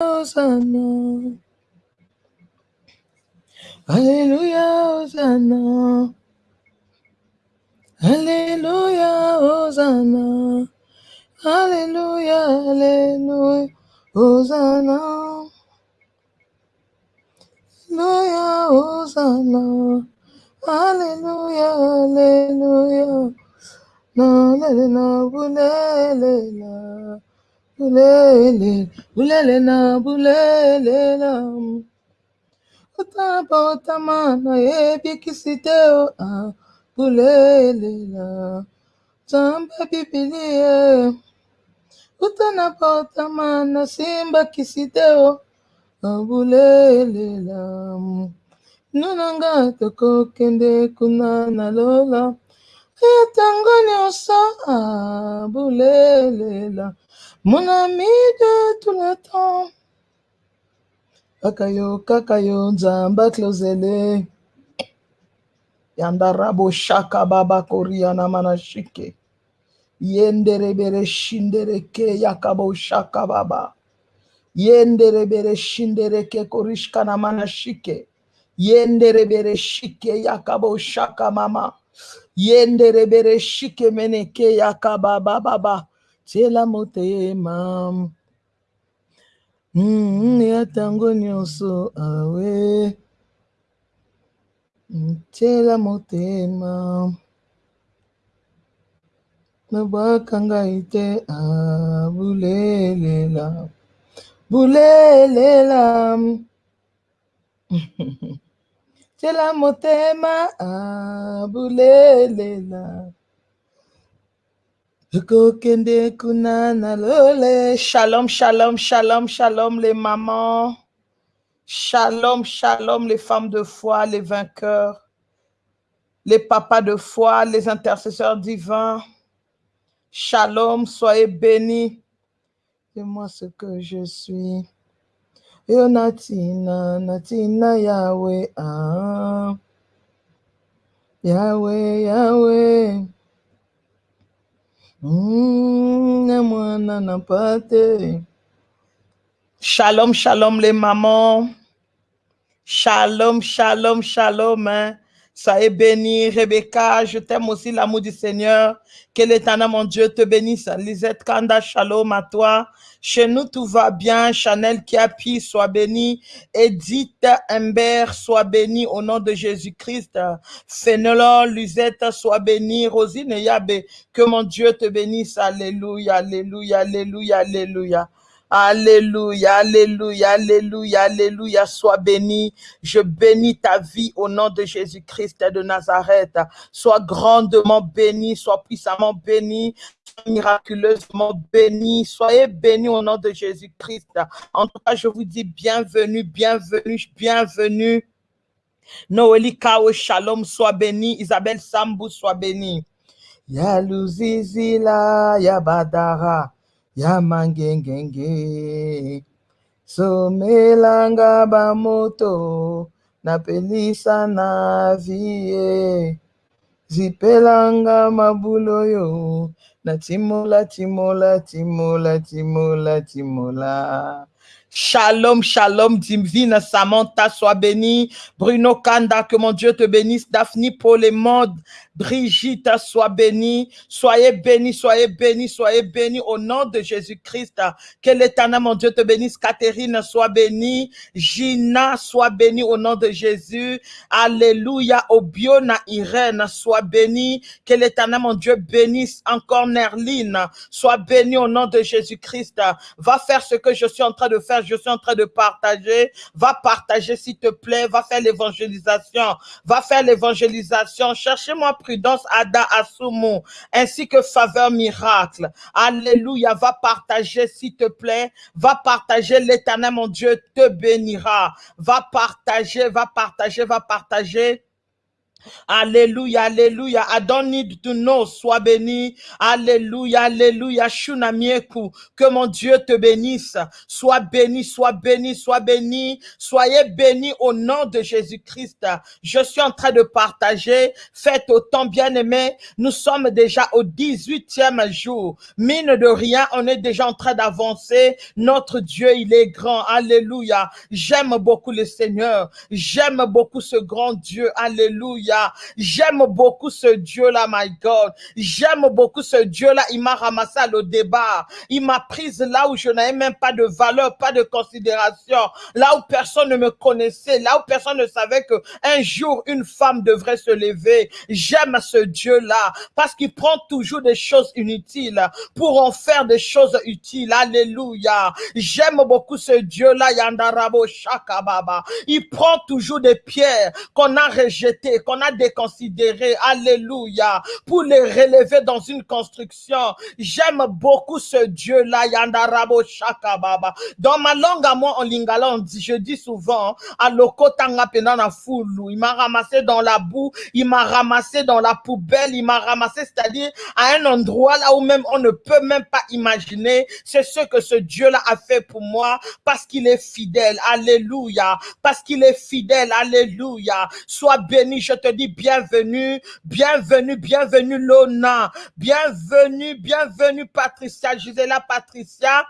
Hosanna. Alléluia, Hosanna. Alléluia, Hosanna. Alléluia, Alléluia, Hosanna. Alléluia, Hosanna. Alléluia, Alléluia. Na na na na bulele na Bulele, bulele na, bulele na. Otaba otama na ebi kisiteo ah. Bulele na, tamba bibilie. Utana otama na simba kisiteo ah. Bulele na, nunanga toko kende kuna na lola. Etangoni osa ah. Bulele na. Mon ami de tout le temps. Kaka yo kaka yo nzambe aklozele yandarabo shaka baba koriana manashike. Yenderebere shindereke yakabo shaka baba. Yenderebere shindereke korishkana manashike. Yenderebere shike yakabo shaka mama. Yenderebere shike meneke yakaba baba tela motema. Mm, ya tango nyonso awe. Tela motema. Nabwaka ngai te abulelela. Bulelela. Tela motema abulelela shalom shalom shalom shalom les mamans. Shalom shalom les femmes de foi les vainqueurs. Les papas de foi les intercesseurs divins. Shalom soyez bénis. C'est moi ce que je suis. Yo natina natina yahweh ah. yahweh yahweh Mm, na mwana na pate. Shalom, shalom les mamans. Shalom, shalom, shalom. Hein. Soyez bénis, Rebecca. Je t'aime aussi, l'amour du Seigneur. Que l'éternel, mon Dieu, te bénisse. Lisette Kanda, shalom à toi. Chez nous, tout va bien. Chanel Kiapi, sois béni. Edith Humbert, sois béni au nom de Jésus-Christ. Fénelon, Lisette, sois béni. Rosine Yabe, que mon Dieu te bénisse. Alléluia, alléluia, alléluia, alléluia. Alléluia, alléluia, alléluia, alléluia, sois béni. Je bénis ta vie au nom de Jésus-Christ de Nazareth. Sois grandement béni, sois puissamment béni, sois miraculeusement béni. Soyez bénis au nom de Jésus-Christ. En tout cas, je vous dis bienvenue, bienvenue, bienvenue. Noélie Kao Shalom, sois béni. Isabelle Sambou, sois béni. Ya Luzizila, ya Badara ya mangengenge. Somelanga bamoto napelisa na vie. Zipelanga mabulu oyo na timola timola timola timola timola Shalom, shalom, divine Samantha, sois bénie. Bruno Kanda, que mon Dieu te bénisse. Daphne Paulemode, Brigitte, sois bénie. Soyez bénis, soyez bénis, soyez bénis au nom de Jésus-Christ. Que l'éternel, mon Dieu, te bénisse. Catherine, sois bénie. Gina, sois bénie au nom de Jésus. Alléluia. Obiona Irène, sois bénie. Que l'éternel, mon Dieu, bénisse encore Nerline. Sois bénie au nom de Jésus-Christ. Va faire ce que je suis en train de faire je suis en train de partager. Va partager, s'il te plaît. Va faire l'évangélisation. Va faire l'évangélisation. Cherchez-moi prudence, Ada Asumu, ainsi que faveur miracle. Alléluia. Va partager, s'il te plaît. Va partager. L'éternel, mon Dieu, te bénira. Va partager, va partager, va partager. Alléluia, alléluia. I don't need. Sois béni. Alléluia, alléluia. Shunamieku. Que mon Dieu te bénisse. Sois béni, sois béni, sois béni. Soyez béni au nom de Jésus-Christ. Je suis en train de partager. Faites autant bien aimé. Nous sommes déjà au 18e jour. Mine de rien, on est déjà en train d'avancer. Notre Dieu, il est grand. Alléluia. J'aime beaucoup le Seigneur. J'aime beaucoup ce grand Dieu. Alléluia. J'aime beaucoup ce Dieu-là, my God. J'aime beaucoup ce Dieu-là. Il m'a ramassé à le débat. Il m'a prise là où je n'avais même pas de valeur, pas de considération. Là où personne ne me connaissait. Là où personne ne savait que un jour une femme devrait se lever. J'aime ce Dieu-là parce qu'il prend toujours des choses inutiles pour en faire des choses utiles. Alléluia. J'aime beaucoup ce Dieu-là, Yandarabo Shakababa. Il prend toujours des pierres qu'on a rejetées, qu'on a déconsidéré, alléluia, pour les relever dans une construction. J'aime beaucoup ce Dieu-là, Yandarabo Shakababa. Dans ma langue à moi, en lingala, on dit, je dis souvent, Aloko Tanga Penana Fulu. Il m'a ramassé dans la boue, il m'a ramassé dans la poubelle, il m'a ramassé, c'est-à-dire à un endroit là où même on ne peut même pas imaginer. C'est ce que ce Dieu-là a fait pour moi parce qu'il est fidèle. Alléluia. Parce qu'il est fidèle. Alléluia. Sois béni, je te dis bienvenue, bienvenue, bienvenue Lona, bienvenue, bienvenue Patricia, Gisela Patricia.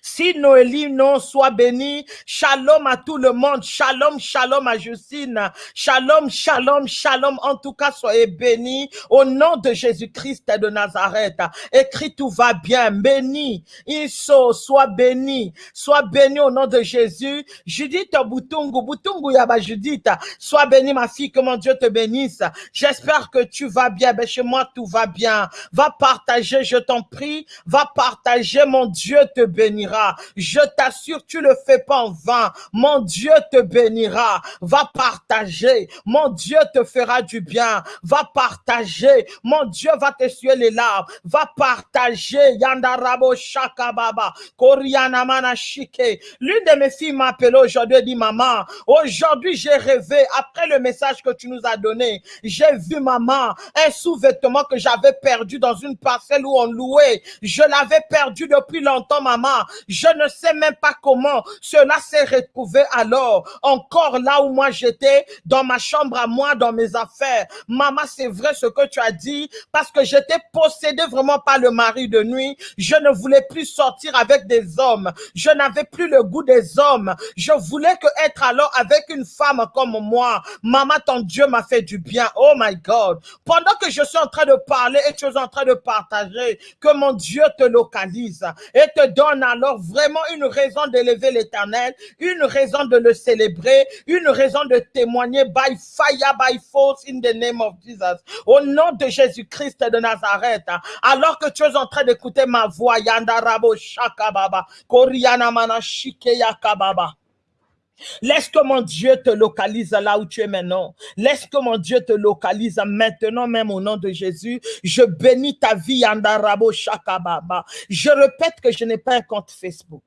Si Noélie, non, soit béni. Shalom à tout le monde. Shalom, shalom à Justine. Shalom, shalom, shalom. En tout cas, soyez bénis au nom de Jésus-Christ de Nazareth. Écrit, tout va bien. Béni. Iso, sois béni. Sois béni au nom de Jésus. Judith Boutungu, Boutungu Yaba Judith. Sois béni, ma fille, que mon Dieu te bénisse. J'espère que tu vas bien. Ben, chez moi, tout va bien. Va partager, je t'en prie. Va partager, mon Dieu te bénisse Je t'assure, tu le fais pas en vain. Mon Dieu te bénira. Va partager. Mon Dieu te fera du bien. Va partager. Mon Dieu va t'essuyer les larmes. Va partager. Yandarabo Shakababa. Koriana Manashike. L'une de mes filles m'a appelé aujourd'hui et dit, maman, aujourd'hui j'ai rêvé, après le message que tu nous as donné, j'ai vu maman, un sous-vêtement que j'avais perdu dans une parcelle où on louait. Je l'avais perdu depuis longtemps, maman. Je ne sais même pas comment cela s'est retrouvé alors, encore là où moi j'étais, dans ma chambre à moi, dans mes affaires. Maman, c'est vrai ce que tu as dit, parce que j'étais possédé vraiment par le mari de nuit. Je ne voulais plus sortir avec des hommes. Je n'avais plus le goût des hommes. Je voulais que être alors avec une femme comme moi. Maman, ton Dieu m'a fait du bien. Oh my God. Pendant que je suis en train de parler et tu es en train de partager, que mon Dieu te localise et te donne alors vraiment une raison d'élever l'éternel, une raison de le célébrer, une raison de témoigner by fire, by force in the name of Jesus. Au nom de Jésus-Christ de Nazareth, alors que tu es en train d'écouter ma voix, Yandarabo Shakababa, Koriana Manashike Yakababa. Laisse que mon Dieu te localise là où tu es maintenant. Laisse que mon Dieu te localise maintenant même au nom de Jésus. Je bénis ta vie, Andarabo Shakababa. Je répète que je n'ai pas un compte Facebook.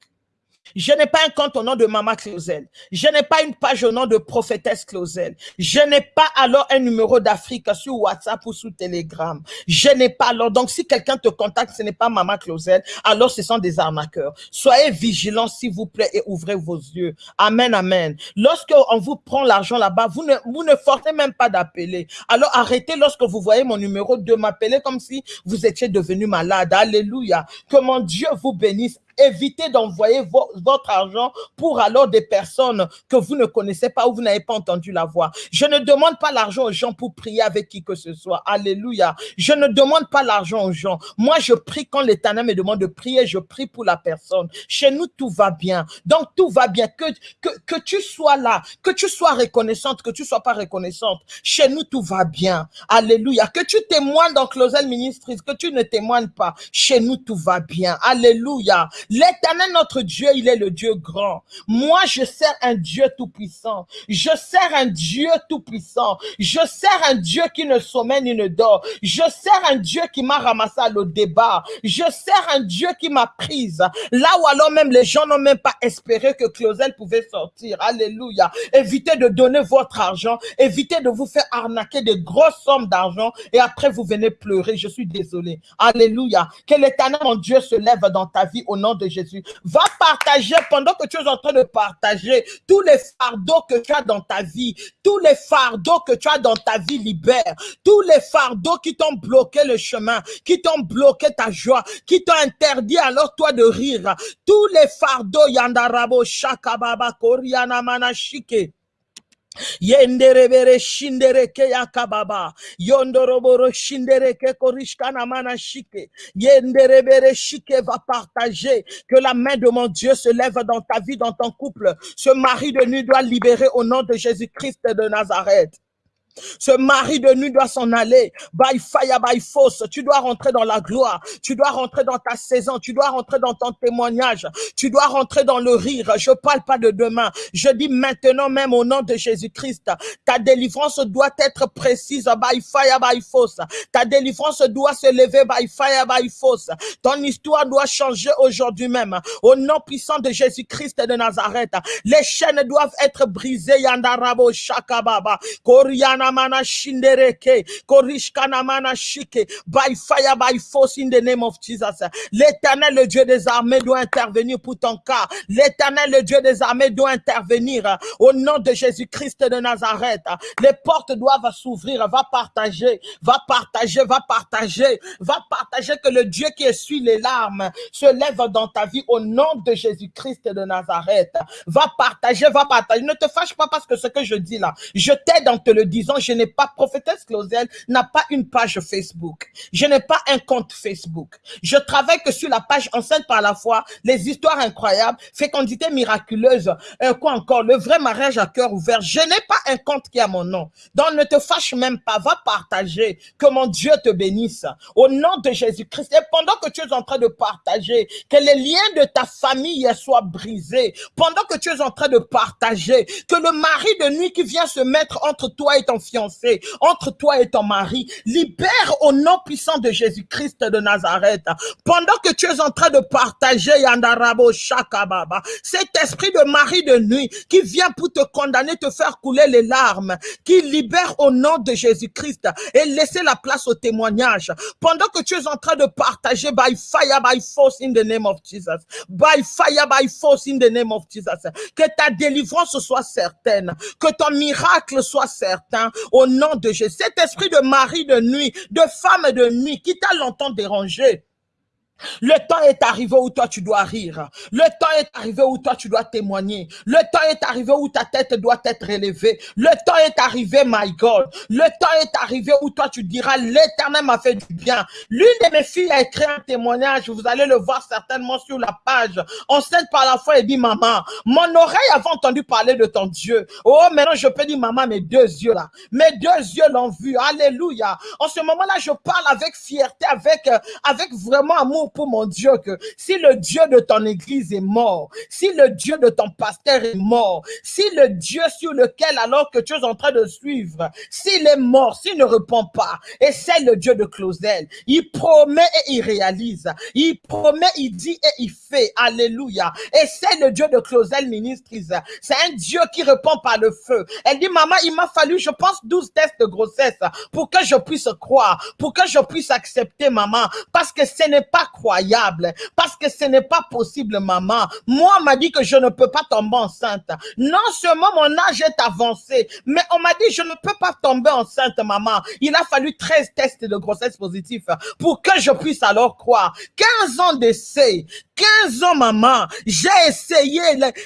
Je n'ai pas un compte au nom de Mama Clausel. Je n'ai pas une page au nom de prophétesse Clausel. Je n'ai pas alors un numéro d'Afrique sur WhatsApp ou sur Telegram. Je n'ai pas alors. Donc, si quelqu'un te contacte, ce n'est pas Mama Clausel, alors ce sont des arnaqueurs. Soyez vigilants, s'il vous plaît, et ouvrez vos yeux. Amen, amen. Lorsque on vous prend l'argent là-bas, vous ne, vous ne forcez même pas d'appeler. Alors, arrêtez lorsque vous voyez mon numéro de m'appeler comme si vous étiez devenu malade. Alléluia. Que mon Dieu vous bénisse évitez d'envoyer votre argent pour alors des personnes que vous ne connaissez pas ou vous n'avez pas entendu la voix. Je ne demande pas l'argent aux gens pour prier avec qui que ce soit. Alléluia. Je ne demande pas l'argent aux gens. Moi, je prie quand l'Éternel me demande de prier, je prie pour la personne. Chez nous, tout va bien. Donc, tout va bien. Que, que, que tu sois là, que tu sois reconnaissante, que tu sois pas reconnaissante. Chez nous, tout va bien. Alléluia. Que tu témoignes dans Closel Ministries, que tu ne témoignes pas. Chez nous, tout va bien. Alléluia. L'éternel, notre Dieu, il est le Dieu grand. Moi, je sers un Dieu tout-puissant. Je sers un Dieu tout-puissant. Je sers un Dieu qui ne sommeille ni ne dort. Je sers un Dieu qui m'a ramassé à le débat. Je sers un Dieu qui m'a prise. Là où alors même les gens n'ont même pas espéré que Clausel pouvait sortir. Alléluia. Évitez de donner votre argent. Évitez de vous faire arnaquer des grosses sommes d'argent et après vous venez pleurer. Je suis désolé. Alléluia. Que l'éternel, mon Dieu, se lève dans ta vie au nom de Jésus. Va partager pendant que tu es en train de partager tous les fardeaux que tu as dans ta vie, tous les fardeaux que tu as dans ta vie libère, tous les fardeaux qui t'ont bloqué le chemin, qui t'ont bloqué ta joie, qui t'ont interdit alors toi de rire, tous les fardeaux yandarabo shakababa koriana manashike Yenderebere shindereke yakababa. Yondoroboro shindereke korishkana mana shike. Yenderebere shike va partager que la main de mon Dieu se lève dans ta vie, dans ton couple. Ce mari de nuit doit libérer au nom de Jésus-Christ de Nazareth. Ce mari de nuit doit s'en aller. By fire, by force. Tu dois rentrer dans la gloire. Tu dois rentrer dans ta saison. Tu dois rentrer dans ton témoignage. Tu dois rentrer dans le rire. Je parle pas de demain. Je dis maintenant même au nom de Jésus-Christ. Ta délivrance doit être précise. By fire, by force. Ta délivrance doit se lever by fire, by force. Ton histoire doit changer aujourd'hui même. Au nom puissant de Jésus-Christ de Nazareth. Les chaînes doivent être brisées. Yandarabo Shakababa. Koriana by fire, by force in the name of Jesus. L'éternel, le Dieu des armées, doit intervenir pour ton cas. L'éternel, le Dieu des armées, doit intervenir au nom de Jésus-Christ de Nazareth. Les portes doivent s'ouvrir. Va partager, va partager, va partager, va partager que le Dieu qui essuie les larmes se lève dans ta vie au nom de Jésus-Christ de Nazareth. Va partager, va partager. Ne te fâche pas parce que ce que je dis là, je t'aide en te le disant je n'ai pas, prophétesse Clausel n'a pas une page Facebook. Je n'ai pas un compte Facebook. Je travaille que sur la page enceinte par la foi, les histoires incroyables, fécondité miraculeuse, euh, quoi encore, le vrai mariage à cœur ouvert. Je n'ai pas un compte qui a mon nom. Donc ne te fâche même pas, va partager, que mon Dieu te bénisse. Au nom de Jésus-Christ, et pendant que tu es en train de partager, que les liens de ta famille soient brisés, pendant que tu es en train de partager, que le mari de nuit qui vient se mettre entre toi et ton fiancé, entre toi et ton mari. Libère au nom puissant de Jésus-Christ de Nazareth. Pendant que tu es en train de partager Yandarabo Shakababa, cet esprit de mari de nuit qui vient pour te condamner, te faire couler les larmes, qui libère au nom de Jésus-Christ et laisser la place au témoignage. Pendant que tu es en train de partager by fire, by force in the name of Jesus. By fire, by force in the name of Jesus. Que ta délivrance soit certaine, que ton miracle soit certain, au nom de Jésus. Cet esprit de mari de nuit, de femme de nuit qui t'a longtemps dérangé, le temps est arrivé où toi tu dois rire. Le temps est arrivé où toi tu dois témoigner. Le temps est arrivé où ta tête doit être élevée. Le temps est arrivé, my God. Le temps est arrivé où toi tu diras, l'éternel m'a fait du bien. L'une de mes filles a écrit un témoignage, vous allez le voir certainement sur la page. Enceinte par la foi, et dit, maman, mon oreille avait entendu parler de ton Dieu. Oh, maintenant je peux dire, maman, mes deux yeux là. Mes deux yeux l'ont vu. Alléluia. En ce moment-là, je parle avec fierté, avec, euh, avec vraiment amour pour mon Dieu que si le Dieu de ton église est mort, si le Dieu de ton pasteur est mort, si le Dieu sur lequel alors que tu es en train de suivre, s'il est mort, s'il ne répond pas, et c'est le Dieu de Clausel, il promet et il réalise, il promet, il dit et il fait, alléluia, et c'est le Dieu de Clausel ministrise, c'est un Dieu qui répond par le feu. Elle dit, maman, il m'a fallu, je pense, 12 tests de grossesse pour que je puisse croire, pour que je puisse accepter, maman, parce que ce n'est pas croyable parce que ce n'est pas possible, maman. Moi, on m'a dit que je ne peux pas tomber enceinte. Non seulement mon âge est avancé, mais on m'a dit je ne peux pas tomber enceinte, maman. Il a fallu 13 tests de grossesse positifs pour que je puisse alors croire. 15 ans d'essai, 15 ans, maman, j'ai essayé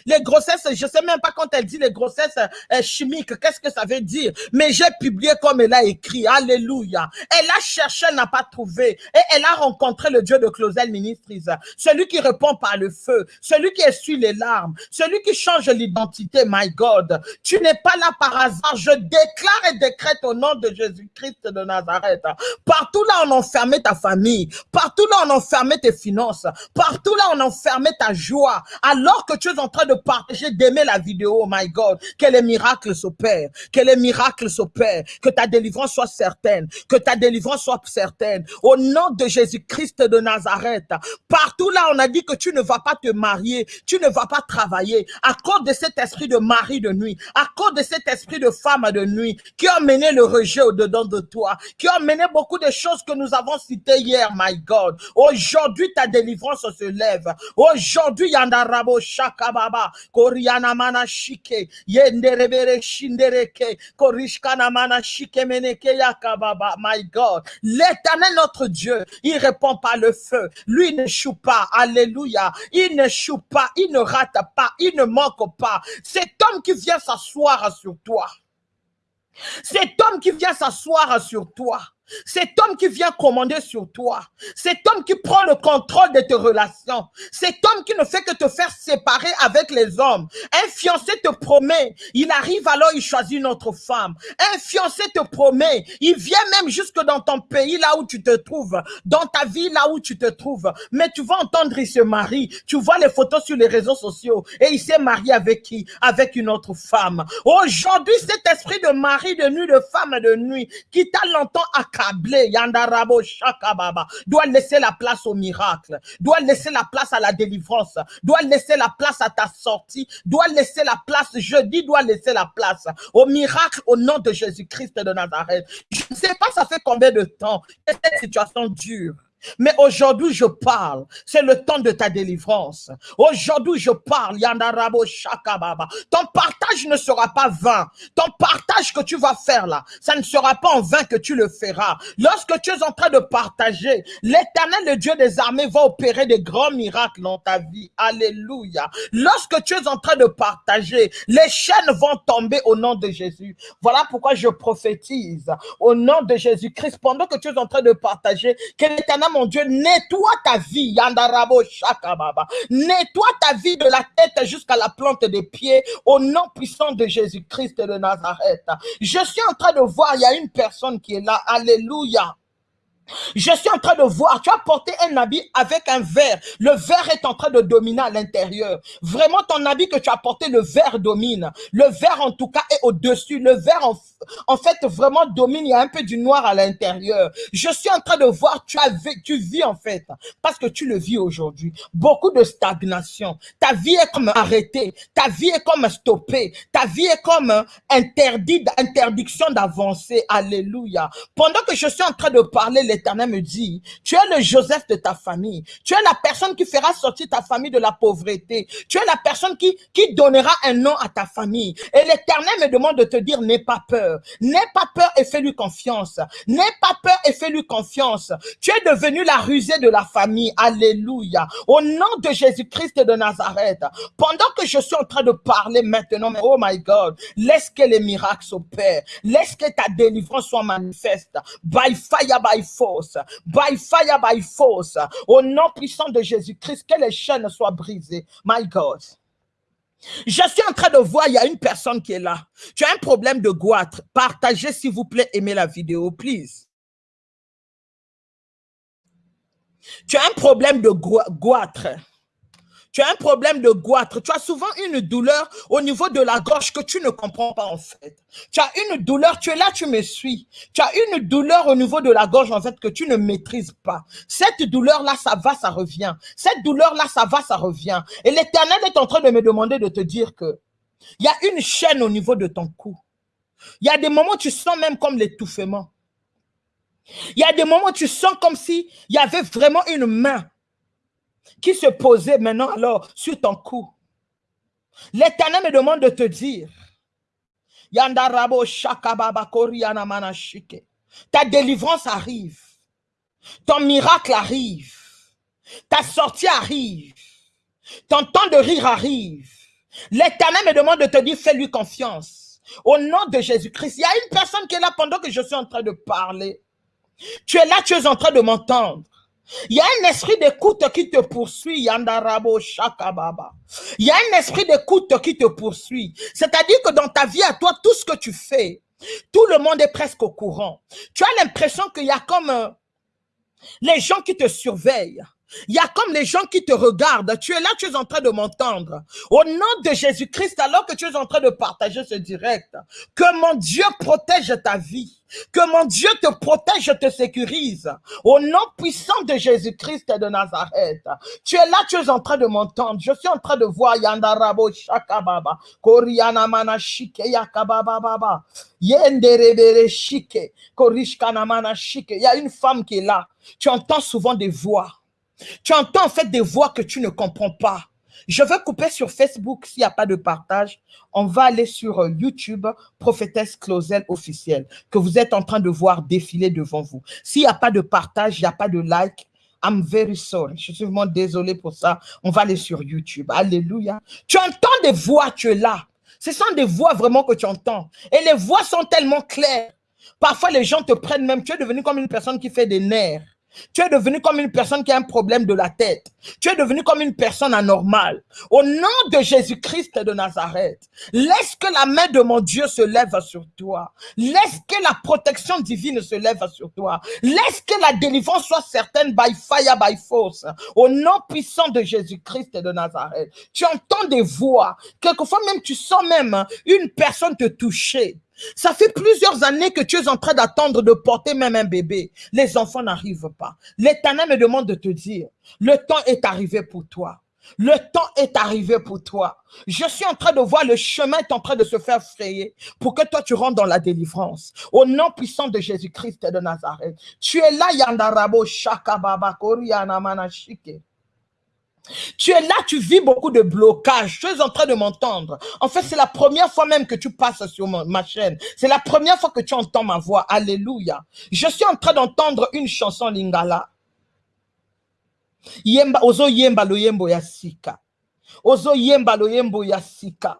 les, grossesses, je sais même pas quand elle dit les grossesses euh, chimiques, qu'est-ce que ça veut dire, mais j'ai publié comme elle a écrit, alléluia. Elle a cherché, elle n'a pas trouvé, et elle a rencontré le Dieu de Clausel Ministries, celui qui répond par le feu, celui qui essuie les larmes, celui qui change l'identité, my God. Tu n'es pas là par hasard, je déclare et décrète au nom de Jésus-Christ de Nazareth. Partout là, on enfermait ta famille, partout là, on enfermait tes finances, partout là, on enfermait ta joie. Alors que tu es en train de partager, d'aimer la vidéo, oh my God, que les miracles s'opèrent, que les miracles s'opèrent, que ta délivrance soit certaine, que ta délivrance soit certaine. Au nom de Jésus-Christ de Nazareth, partout là, on a dit que tu ne vas pas te marier, tu ne vas pas travailler. À cause de cet esprit de mari de nuit, à cause de cet esprit de femme de nuit qui a mené le rejet au-dedans de toi, qui a mené beaucoup de choses que nous avons citées hier, my God. Aujourd'hui, ta délivrance se lève. Aujourd'hui, Yandarabo Shakababa, Koriana Mana Shike, Yenderebere Shindereke, Korishkana Mana Shike Meneke Yakababa, my God. L'éternel notre Dieu, il répond par le feu. Lui ne choue pas. Alléluia. Il ne choue pas. Il ne rate pas. Il ne manque pas. Cet homme qui vient s'asseoir sur toi. Cet homme qui vient s'asseoir sur toi. Cet homme qui vient commander sur toi. Cet homme qui prend le contrôle de tes relations. Cet homme qui ne fait que te faire séparer avec les hommes. Un fiancé te promet. Il arrive alors, il choisit une autre femme. Un fiancé te promet. Il vient même jusque dans ton pays, là où tu te trouves. Dans ta vie, là où tu te trouves. Mais tu vas entendre, il se marie. Tu vois les photos sur les réseaux sociaux. Et il s'est marié avec qui? Avec une autre femme. Aujourd'hui, cet esprit de mari de nuit, de femme de nuit, qui t'a longtemps accusé Yandarabo doit laisser la place au miracle, doit laisser la place à la délivrance, doit laisser la place à ta sortie, doit laisser la place, jeudi doit laisser la place au miracle au nom de Jésus-Christ de Nazareth. Je ne sais pas ça fait combien de temps que cette situation dure. Mais aujourd'hui, je parle. C'est le temps de ta délivrance. Aujourd'hui, je parle. Yandarabo Shakababa. Ton partage ne sera pas vain. Ton partage que tu vas faire là, ça ne sera pas en vain que tu le feras. Lorsque tu es en train de partager, l'éternel, le Dieu des armées, va opérer des grands miracles dans ta vie. Alléluia. Lorsque tu es en train de partager, les chaînes vont tomber au nom de Jésus. Voilà pourquoi je prophétise au nom de Jésus-Christ pendant que tu es en train de partager que l'éternel mon Dieu, nettoie ta vie, Yandarabo Shakababa. Nettoie ta vie de la tête jusqu'à la plante des pieds, au nom puissant de Jésus-Christ de Nazareth. Je suis en train de voir, il y a une personne qui est là, Alléluia. Je suis en train de voir, tu as porté un habit avec un verre. Le verre est en train de dominer à l'intérieur. Vraiment, ton habit que tu as porté, le verre domine. Le verre, en tout cas, est au-dessus. Le verre, en, en, fait, vraiment domine. Il y a un peu du noir à l'intérieur. Je suis en train de voir, tu, as, tu vis, en fait, parce que tu le vis aujourd'hui. Beaucoup de stagnation. Ta vie est comme arrêtée. Ta vie est comme stoppée. Ta vie est comme interdite, interdiction d'avancer. Alléluia. Pendant que je suis en train de parler, les l'Éternel me dit, tu es le Joseph de ta famille. Tu es la personne qui fera sortir ta famille de la pauvreté. Tu es la personne qui, qui donnera un nom à ta famille. Et l'Éternel me demande de te dire, n'aie pas peur. N'aie pas peur et fais-lui confiance. N'aie pas peur et fais-lui confiance. Tu es devenu la rusée de la famille. Alléluia. Au nom de Jésus-Christ de Nazareth. Pendant que je suis en train de parler maintenant, oh my God, laisse que les miracles s'opèrent. Laisse que ta délivrance soit manifeste. By fire, by force by fire, by force, au nom puissant de Jésus-Christ, que les chaînes soient brisées. My God. Je suis en train de voir, il y a une personne qui est là. Tu as un problème de goitre. Partagez, s'il vous plaît, aimez la vidéo, please. Tu as un problème de goitre. Tu as un problème de goitre. Tu as souvent une douleur au niveau de la gorge que tu ne comprends pas en fait. Tu as une douleur, tu es là, tu me suis. Tu as une douleur au niveau de la gorge en fait que tu ne maîtrises pas. Cette douleur-là, ça va, ça revient. Cette douleur-là, ça va, ça revient. Et l'éternel est en train de me demander de te dire que il y a une chaîne au niveau de ton cou. Il y a des moments où tu sens même comme l'étouffement. Il y a des moments où tu sens comme si il y avait vraiment une main qui se posait maintenant alors sur ton cou. L'Éternel me demande de te dire, Yandarabo ta délivrance arrive, ton miracle arrive, ta sortie arrive, ton temps de rire arrive. L'Éternel me demande de te dire, fais-lui confiance. Au nom de Jésus-Christ, il y a une personne qui est là pendant que je suis en train de parler. Tu es là, tu es en train de m'entendre. Il y a un esprit d'écoute qui te poursuit, Yandarabo Shakababa. Il y a un esprit d'écoute qui te poursuit. C'est-à-dire que dans ta vie à toi, tout ce que tu fais, tout le monde est presque au courant. Tu as l'impression qu'il y a comme euh, les gens qui te surveillent. Il y a comme les gens qui te regardent. Tu es là, tu es en train de m'entendre. Au nom de Jésus-Christ, alors que tu es en train de partager ce direct, que mon Dieu protège ta vie. Que mon Dieu te protège, te sécurise. Au nom puissant de Jésus-Christ de Nazareth. Tu es là, tu es en train de m'entendre. Je suis en train de voir Yandarabo Shakababa. Koriana Manashike Yakababa Baba. Yenderebere Shike. Manashike. Il y a une femme qui est là. Tu entends souvent des voix. Tu entends en fait des voix que tu ne comprends pas. Je veux couper sur Facebook s'il n'y a pas de partage. On va aller sur euh, YouTube, Prophétesse Closel officielle, que vous êtes en train de voir défiler devant vous. S'il n'y a pas de partage, il n'y a pas de like, I'm very sorry. Je suis vraiment désolé pour ça. On va aller sur YouTube. Alléluia. Tu entends des voix, tu es là. Ce sont des voix vraiment que tu entends. Et les voix sont tellement claires. Parfois, les gens te prennent même. Tu es devenu comme une personne qui fait des nerfs. Tu es devenu comme une personne qui a un problème de la tête. Tu es devenu comme une personne anormale. Au nom de Jésus-Christ de Nazareth, laisse que la main de mon Dieu se lève sur toi. Laisse que la protection divine se lève sur toi. Laisse que la délivrance soit certaine by fire, by force. Au nom puissant de Jésus-Christ de Nazareth. Tu entends des voix. Quelquefois même, tu sens même une personne te toucher. Ça fait plusieurs années que tu es en train d'attendre de porter même un bébé. Les enfants n'arrivent pas. L'Éternel me demande de te dire, le temps est arrivé pour toi. Le temps est arrivé pour toi. Je suis en train de voir le chemin est en train de se faire frayer pour que toi tu rentres dans la délivrance. Au nom puissant de Jésus-Christ de Nazareth. Tu es là, Yandarabo Shakababa Koriana Manashike. Tu es là, tu vis beaucoup de blocages. Tu es en train de m'entendre. En fait, c'est la première fois même que tu passes sur ma chaîne. C'est la première fois que tu entends ma voix. Alléluia. Je suis en train d'entendre une chanson lingala. Yemba, ozo yemba lo yembo ya sika. Ozo yemba lo yembo ya sika.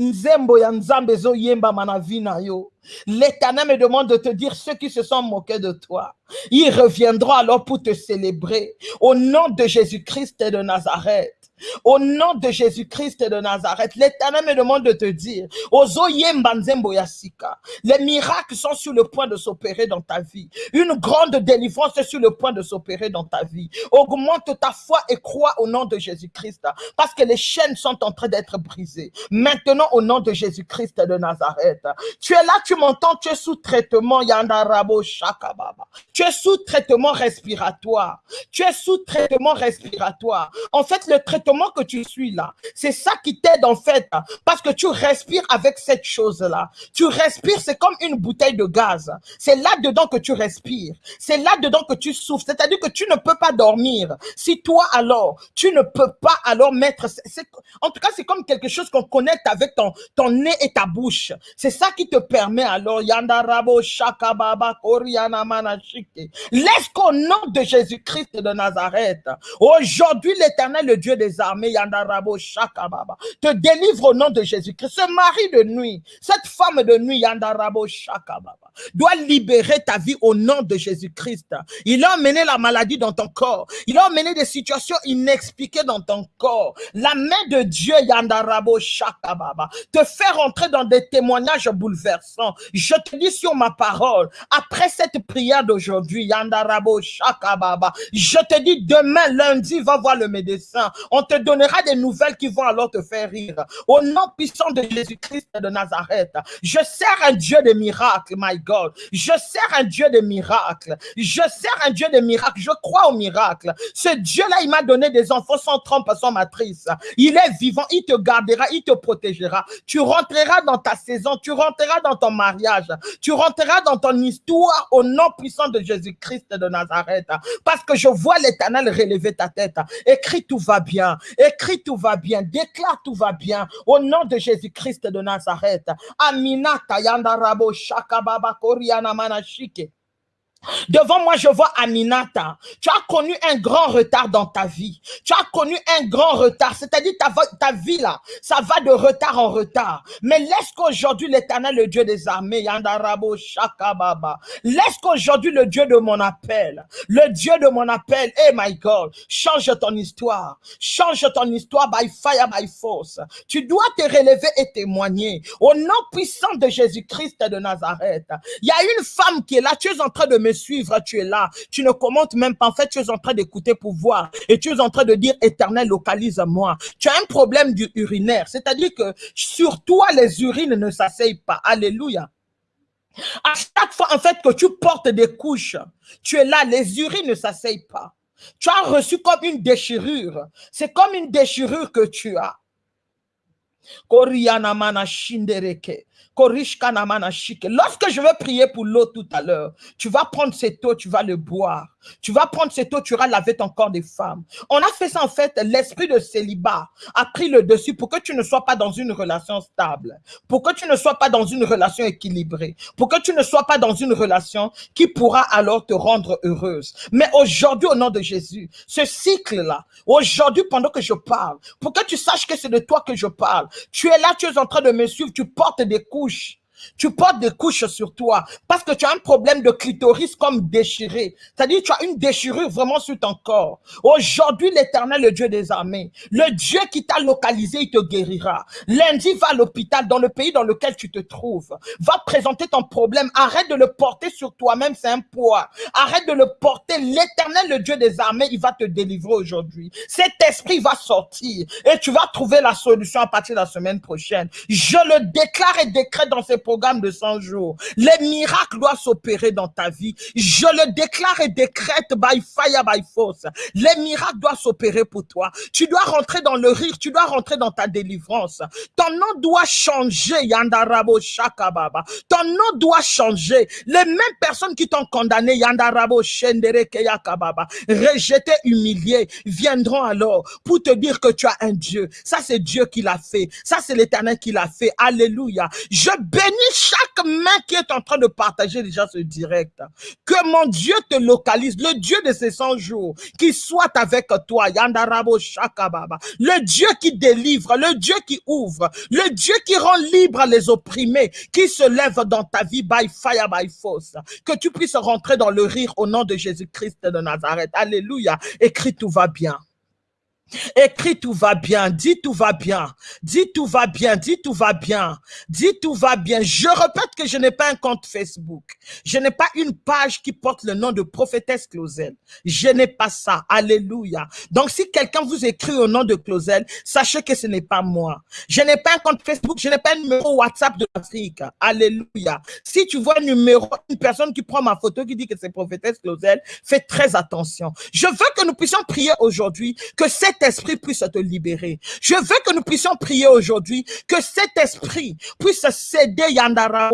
Nzembo ya nzambe zo yemba manavina yo. L'Éternel me demande de te dire ceux qui se sont moqués de toi. Ils reviendront alors pour te célébrer. Au nom de Jésus-Christ et de Nazareth. Au nom de Jésus-Christ de Nazareth, l'Éternel me demande de te dire, les miracles sont sur le point de s'opérer dans ta vie. Une grande délivrance est sur le point de s'opérer dans ta vie. Augmente ta foi et crois au nom de Jésus-Christ, parce que les chaînes sont en train d'être brisées. Maintenant, au nom de Jésus-Christ de Nazareth, tu es là, tu m'entends, tu es sous traitement, Yandarabo Shakababa. Tu es sous traitement respiratoire. Tu es sous traitement respiratoire. En fait, le traitement que tu suis là, c'est ça qui t'aide en fait, parce que tu respires avec cette chose-là. Tu respires, c'est comme une bouteille de gaz. C'est là-dedans que tu respires. C'est là-dedans que tu souffres. C'est-à-dire que tu ne peux pas dormir. Si toi alors, tu ne peux pas alors mettre... en tout cas, c'est comme quelque chose qu'on connecte avec ton, ton nez et ta bouche. C'est ça qui te permet alors, Yandarabo Shakababa Laisse qu'au nom de Jésus-Christ de Nazareth, aujourd'hui l'éternel, le Dieu des armées, Yandarabo Shakababa, te délivre au nom de Jésus-Christ. Ce mari de nuit, cette femme de nuit, Yandarabo Shakababa, doit libérer ta vie au nom de Jésus-Christ. Il a emmené la maladie dans ton corps. Il a emmené des situations inexpliquées dans ton corps. La main de Dieu, Yandarabo Shakababa, te fait rentrer dans des témoignages bouleversants. Je te dis sur ma parole, après cette prière d'aujourd'hui, Yandarabo Shakababa, je te dis demain, lundi, va voir le médecin. Te donnera des nouvelles qui vont alors te faire rire. Au nom puissant de Jésus-Christ de Nazareth, je sers un Dieu de miracles, my God. Je sers un Dieu de miracles. Je sers un Dieu de miracles. Je crois au miracle. Ce Dieu-là, il m'a donné des enfants sans trompe, sans matrice. Il est vivant, il te gardera, il te protégera. Tu rentreras dans ta saison, tu rentreras dans ton mariage, tu rentreras dans ton histoire au nom puissant de Jésus-Christ de Nazareth. Parce que je vois l'éternel relever ta tête. Écris, tout va bien. Écris, tout va bien. Déclare, tout va bien. Au nom de Jésus-Christ de Nazareth. Aminata yandarabo shakababa koriana manashike. Devant moi, je vois Aminata. Tu as connu un grand retard dans ta vie. Tu as connu un grand retard. C'est-à-dire ta, ta vie là, ça va de retard en retard. Mais laisse qu'aujourd'hui l'éternel, le Dieu des armées, Yandarabo Shakababa, laisse qu'aujourd'hui le Dieu de mon appel, le Dieu de mon appel, hey my God, change ton histoire. Change ton histoire by fire, by force. Tu dois te relever et témoigner. Au nom puissant de Jésus-Christ de Nazareth. Il y a une femme qui est là, tu es en train de me suivre, tu es là. Tu ne commentes même pas. En fait, tu es en train d'écouter pour voir. Et tu es en train de dire, éternel, localise-moi. Tu as un problème du urinaire. C'est-à-dire que sur toi, les urines ne s'asseyent pas. Alléluia. À chaque fois, en fait, que tu portes des couches, tu es là, les urines ne s'asseyent pas. Tu as reçu comme une déchirure. C'est comme une déchirure que tu as. Lorsque je vais prier pour l'eau tout à l'heure, tu vas prendre cette eau, tu vas le boire. Tu vas prendre cette eau, tu vas laver ton corps des femmes. On a fait ça en fait, l'esprit de célibat a pris le dessus pour que tu ne sois pas dans une relation stable, pour que tu ne sois pas dans une relation équilibrée, pour que tu ne sois pas dans une relation qui pourra alors te rendre heureuse. Mais aujourd'hui, au nom de Jésus, ce cycle-là, aujourd'hui pendant que je parle, pour que tu saches que c'est de toi que je parle, tu es là, tu es en train de me suivre, tu portes des couches tu portes des couches sur toi parce que tu as un problème de clitoris comme déchiré. C'est-à-dire tu as une déchirure vraiment sur ton corps. Aujourd'hui, l'éternel, le Dieu des armées, le Dieu qui t'a localisé, il te guérira. Lundi, va à l'hôpital dans le pays dans lequel tu te trouves. Va présenter ton problème. Arrête de le porter sur toi-même, c'est un poids. Arrête de le porter. L'éternel, le Dieu des armées, il va te délivrer aujourd'hui. Cet esprit va sortir et tu vas trouver la solution à partir de la semaine prochaine. Je le déclare et décrète dans ces programme de 100 jours. Les miracles doivent s'opérer dans ta vie. Je le déclare et décrète by fire, by force. Les miracles doivent s'opérer pour toi. Tu dois rentrer dans le rire, tu dois rentrer dans ta délivrance. Ton nom doit changer, Yandarabo Shakababa. Ton nom doit changer. Les mêmes personnes qui t'ont condamné, Yandarabo Shendere Keyakababa, rejeté, humilié, viendront alors pour te dire que tu as un Dieu. Ça, c'est Dieu qui l'a fait. Ça, c'est l'éternel qui l'a fait. Alléluia. Je bénis chaque main qui est en train de partager déjà ce direct. Que mon Dieu te localise, le Dieu de ces 100 jours, qui soit avec toi, Yandarabo Shakababa. Le Dieu qui délivre, le Dieu qui ouvre, le Dieu qui rend libre les opprimés, qui se lève dans ta vie by fire, by force. Que tu puisses rentrer dans le rire au nom de Jésus-Christ de Nazareth. Alléluia. Écris tout va bien. Écris tout va bien, dis tout va bien, dis tout va bien, dis tout va bien, dis tout va bien. Je répète que je n'ai pas un compte Facebook. Je n'ai pas une page qui porte le nom de prophétesse Clausel. Je n'ai pas ça. Alléluia. Donc si quelqu'un vous écrit au nom de Clausel, sachez que ce n'est pas moi. Je n'ai pas un compte Facebook, je n'ai pas un numéro WhatsApp de l'Afrique. Alléluia. Si tu vois un numéro, une personne qui prend ma photo qui dit que c'est prophétesse Clausel, fais très attention. Je veux que nous puissions prier aujourd'hui que cette esprit puisse te libérer. Je veux que nous puissions prier aujourd'hui, que cet esprit puisse céder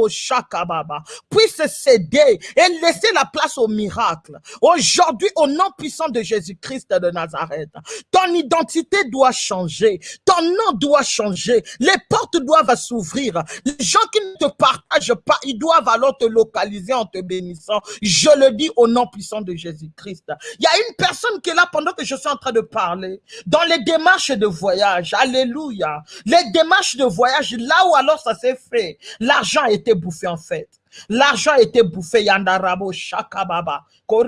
Shakababa, puisse céder et laisser la place au miracle. Aujourd'hui, au nom puissant de Jésus-Christ de Nazareth, ton identité doit changer, ton nom doit changer, les portes doivent s'ouvrir. Les gens qui ne te partagent pas, ils doivent alors te localiser en te bénissant. Je le dis au nom puissant de Jésus-Christ. Il y a une personne qui est là pendant que je suis en train de parler dans les démarches de voyage, alléluia, les démarches de voyage, là où alors ça s'est fait, l'argent a été bouffé en fait. L'argent a été bouffé, yandarabo shakababa. On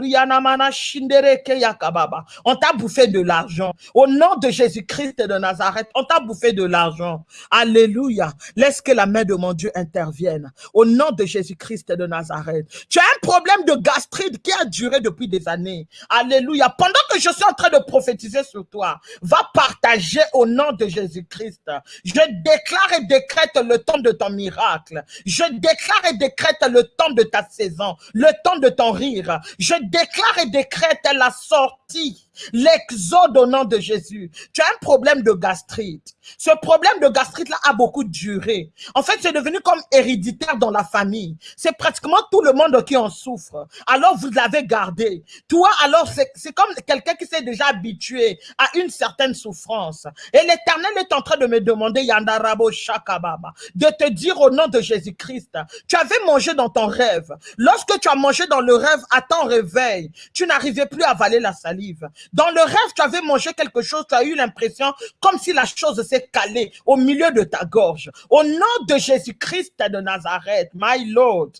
t'a bouffé de l'argent. Au nom de Jésus-Christ de Nazareth, on t'a bouffé de l'argent. Alléluia. Laisse que la main de mon Dieu intervienne. Au nom de Jésus-Christ de Nazareth. Tu as un problème de gastrite qui a duré depuis des années. Alléluia. Pendant que je suis en train de prophétiser sur toi, va partager au nom de Jésus-Christ. Je déclare et décrète le temps de ton miracle. Je déclare et le temps de ta saison, le temps de ton rire. Je déclare et décrète la sortie L'exode au nom de Jésus. Tu as un problème de gastrite. Ce problème de gastrite-là a beaucoup duré. En fait, c'est devenu comme héréditaire dans la famille. C'est pratiquement tout le monde qui en souffre. Alors, vous l'avez gardé. Toi, alors, c'est comme quelqu'un qui s'est déjà habitué à une certaine souffrance. Et l'Éternel est en train de me demander, Yandarabo Shakababa, de te dire au nom de Jésus-Christ, tu avais mangé dans ton rêve. Lorsque tu as mangé dans le rêve à ton réveil, tu n'arrivais plus à avaler la salive. Dans le rêve, tu avais mangé quelque chose, tu as eu l'impression comme si la chose s'est calée au milieu de ta gorge. Au nom de Jésus-Christ de Nazareth, my Lord,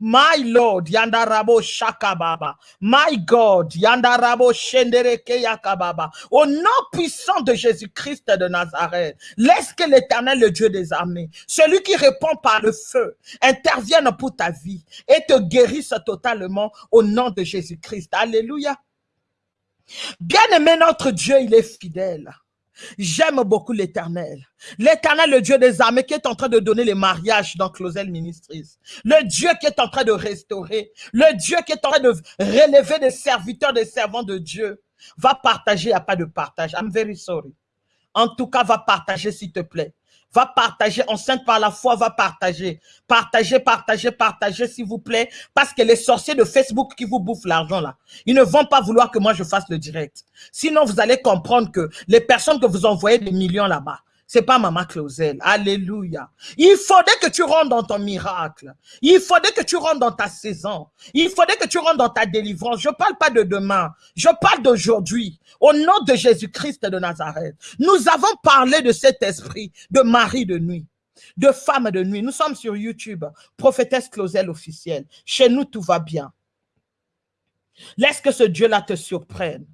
My Lord, Yandarabo Shakababa. My God, Yandarabo Shendereke Yakababa. Au nom puissant de Jésus-Christ de Nazareth, laisse que l'éternel, le Dieu des armées, celui qui répond par le feu, intervienne pour ta vie et te guérisse totalement au nom de Jésus-Christ. Alléluia. Bien-aimé, notre Dieu, il est fidèle. J'aime beaucoup l'éternel. L'éternel, le Dieu des armées qui est en train de donner les mariages dans Closel Ministries. Le Dieu qui est en train de restaurer. Le Dieu qui est en train de relever des serviteurs, des servants de Dieu. Va partager, il n'y a pas de partage. I'm very sorry. En tout cas, va partager s'il te plaît. Va partager, enceinte par la foi, va partager. Partagez, partagez, partagez, s'il vous plaît. Parce que les sorciers de Facebook qui vous bouffent l'argent, là, ils ne vont pas vouloir que moi je fasse le direct. Sinon, vous allez comprendre que les personnes que vous envoyez des millions là-bas, c'est pas Maman Clausel. Alléluia. Il faudrait que tu rentres dans ton miracle. Il faudrait que tu rentres dans ta saison. Il faudrait que tu rentres dans ta délivrance. Je parle pas de demain. Je parle d'aujourd'hui. Au nom de Jésus-Christ de Nazareth. Nous avons parlé de cet esprit de mari de nuit de femme de nuit. Nous sommes sur YouTube, prophétesse Clausel officielle. Chez nous, tout va bien. Laisse que ce Dieu-là te surprenne.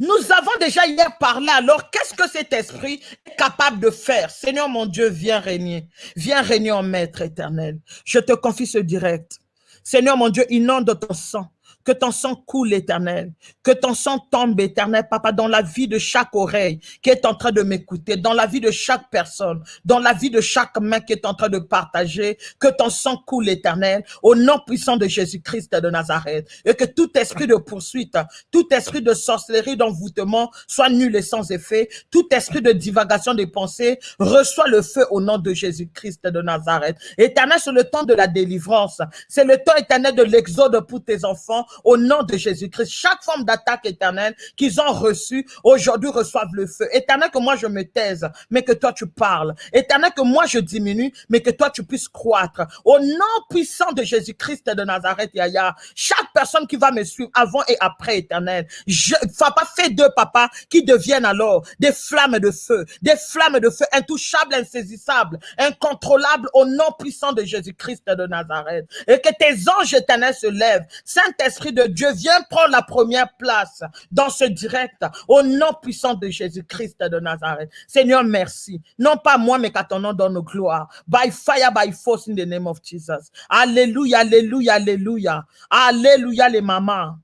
Nous avons déjà hier parlé, alors qu'est-ce que cet esprit est capable de faire? Seigneur mon Dieu, viens régner. Viens régner en maître éternel. Je te confie ce direct. Seigneur mon Dieu, inonde ton sang que ton sang coule, éternel. Que ton sang tombe, éternel, papa, dans la vie de chaque oreille qui est en train de m'écouter, dans la vie de chaque personne, dans la vie de chaque main qui est en train de partager. Que ton sang coule, éternel, au nom puissant de Jésus-Christ de Nazareth. Et que tout esprit de poursuite, tout esprit de sorcellerie, d'envoûtement soit nul et sans effet. Tout esprit de divagation des pensées reçoit le feu au nom de Jésus-Christ de Nazareth. Éternel, c'est le temps de la délivrance. C'est le temps éternel de l'exode pour tes enfants au nom de Jésus-Christ. Chaque forme d'attaque éternelle qu'ils ont reçue, aujourd'hui reçoivent le feu. Éternel, que moi je me taise, mais que toi tu parles. Éternel, que moi je diminue, mais que toi tu puisses croître. Au nom puissant de Jésus-Christ de Nazareth, Yaya, chaque personne qui va me suivre avant et après, éternel, je, papa, fais deux, papa, qui deviennent alors des flammes de feu, des flammes de feu intouchables, insaisissables, incontrôlables au nom puissant de Jésus-Christ de Nazareth. Et que tes anges éternels se lèvent. Saint-Esprit, de Dieu, viens prendre la première place dans ce direct au nom puissant de Jésus-Christ de Nazareth. Seigneur, merci. Non pas moi, mais qu'à ton nom dans nos gloires. By fire, by force in the name of Jesus. Alléluia, alléluia, alléluia. Alléluia, les mamans.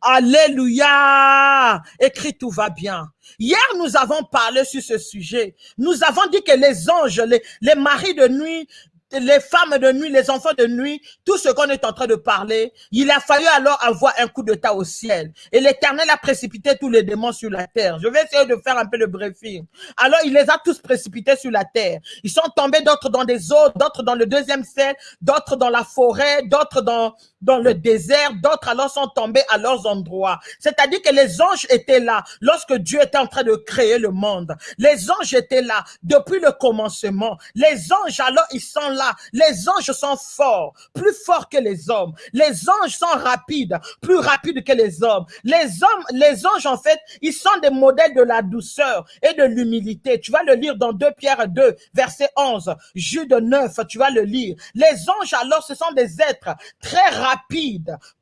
Alléluia. Écrit, tout va bien. Hier, nous avons parlé sur ce sujet. Nous avons dit que les anges, les maris de nuit les femmes de nuit, les enfants de nuit, tout ce qu'on est en train de parler, il a fallu alors avoir un coup de tas au ciel. Et l'Éternel a précipité tous les démons sur la terre. Je vais essayer de faire un peu le briefing. Alors, il les a tous précipités sur la terre. Ils sont tombés d'autres dans des eaux, d'autres dans le deuxième ciel, d'autres dans la forêt, d'autres dans, dans le désert, d'autres alors sont tombés à leurs endroits. C'est-à-dire que les anges étaient là lorsque Dieu était en train de créer le monde. Les anges étaient là depuis le commencement. Les anges alors, ils sont là les anges sont forts, plus forts que les hommes. Les anges sont rapides, plus rapides que les hommes. Les hommes, les anges, en fait, ils sont des modèles de la douceur et de l'humilité. Tu vas le lire dans 2 Pierre 2, verset 11, Jude 9, tu vas le lire. Les anges, alors, ce sont des êtres très rapides,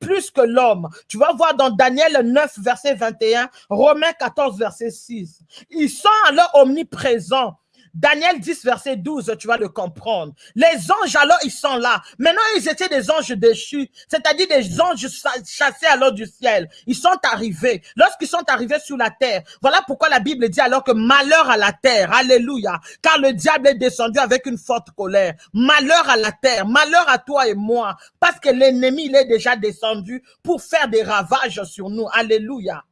plus que l'homme. Tu vas voir dans Daniel 9, verset 21, Romains 14, verset 6. Ils sont alors omniprésents Daniel 10, verset 12, tu vas le comprendre. Les anges, alors, ils sont là. Maintenant, ils étaient des anges déchus, c'est-à-dire des anges chassés alors du ciel. Ils sont arrivés. Lorsqu'ils sont arrivés sur la terre, voilà pourquoi la Bible dit alors que malheur à la terre. Alléluia. Car le diable est descendu avec une forte colère. Malheur à la terre. Malheur à toi et moi. Parce que l'ennemi, il est déjà descendu pour faire des ravages sur nous. Alléluia.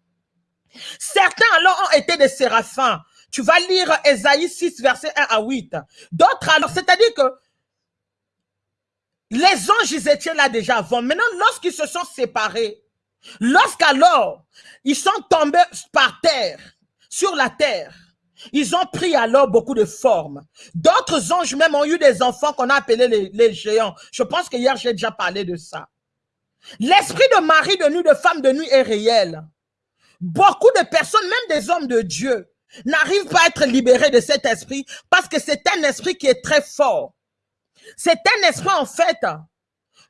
Certains alors ont été des séraphins. Tu vas lire Esaïe 6, verset 1 à 8. D'autres alors, c'est-à-dire que les anges, ils étaient là déjà avant. Maintenant, lorsqu'ils se sont séparés, lorsqu'alors, ils sont tombés par terre, sur la terre, ils ont pris alors beaucoup de formes. D'autres anges même ont eu des enfants qu'on a appelés les, les, géants. Je pense que hier, j'ai déjà parlé de ça. L'esprit de mari de nuit, de femme de nuit est réel. Beaucoup de personnes, même des hommes de Dieu, n'arrive pas à être libéré de cet esprit parce que c'est un esprit qui est très fort. C'est un esprit, en fait,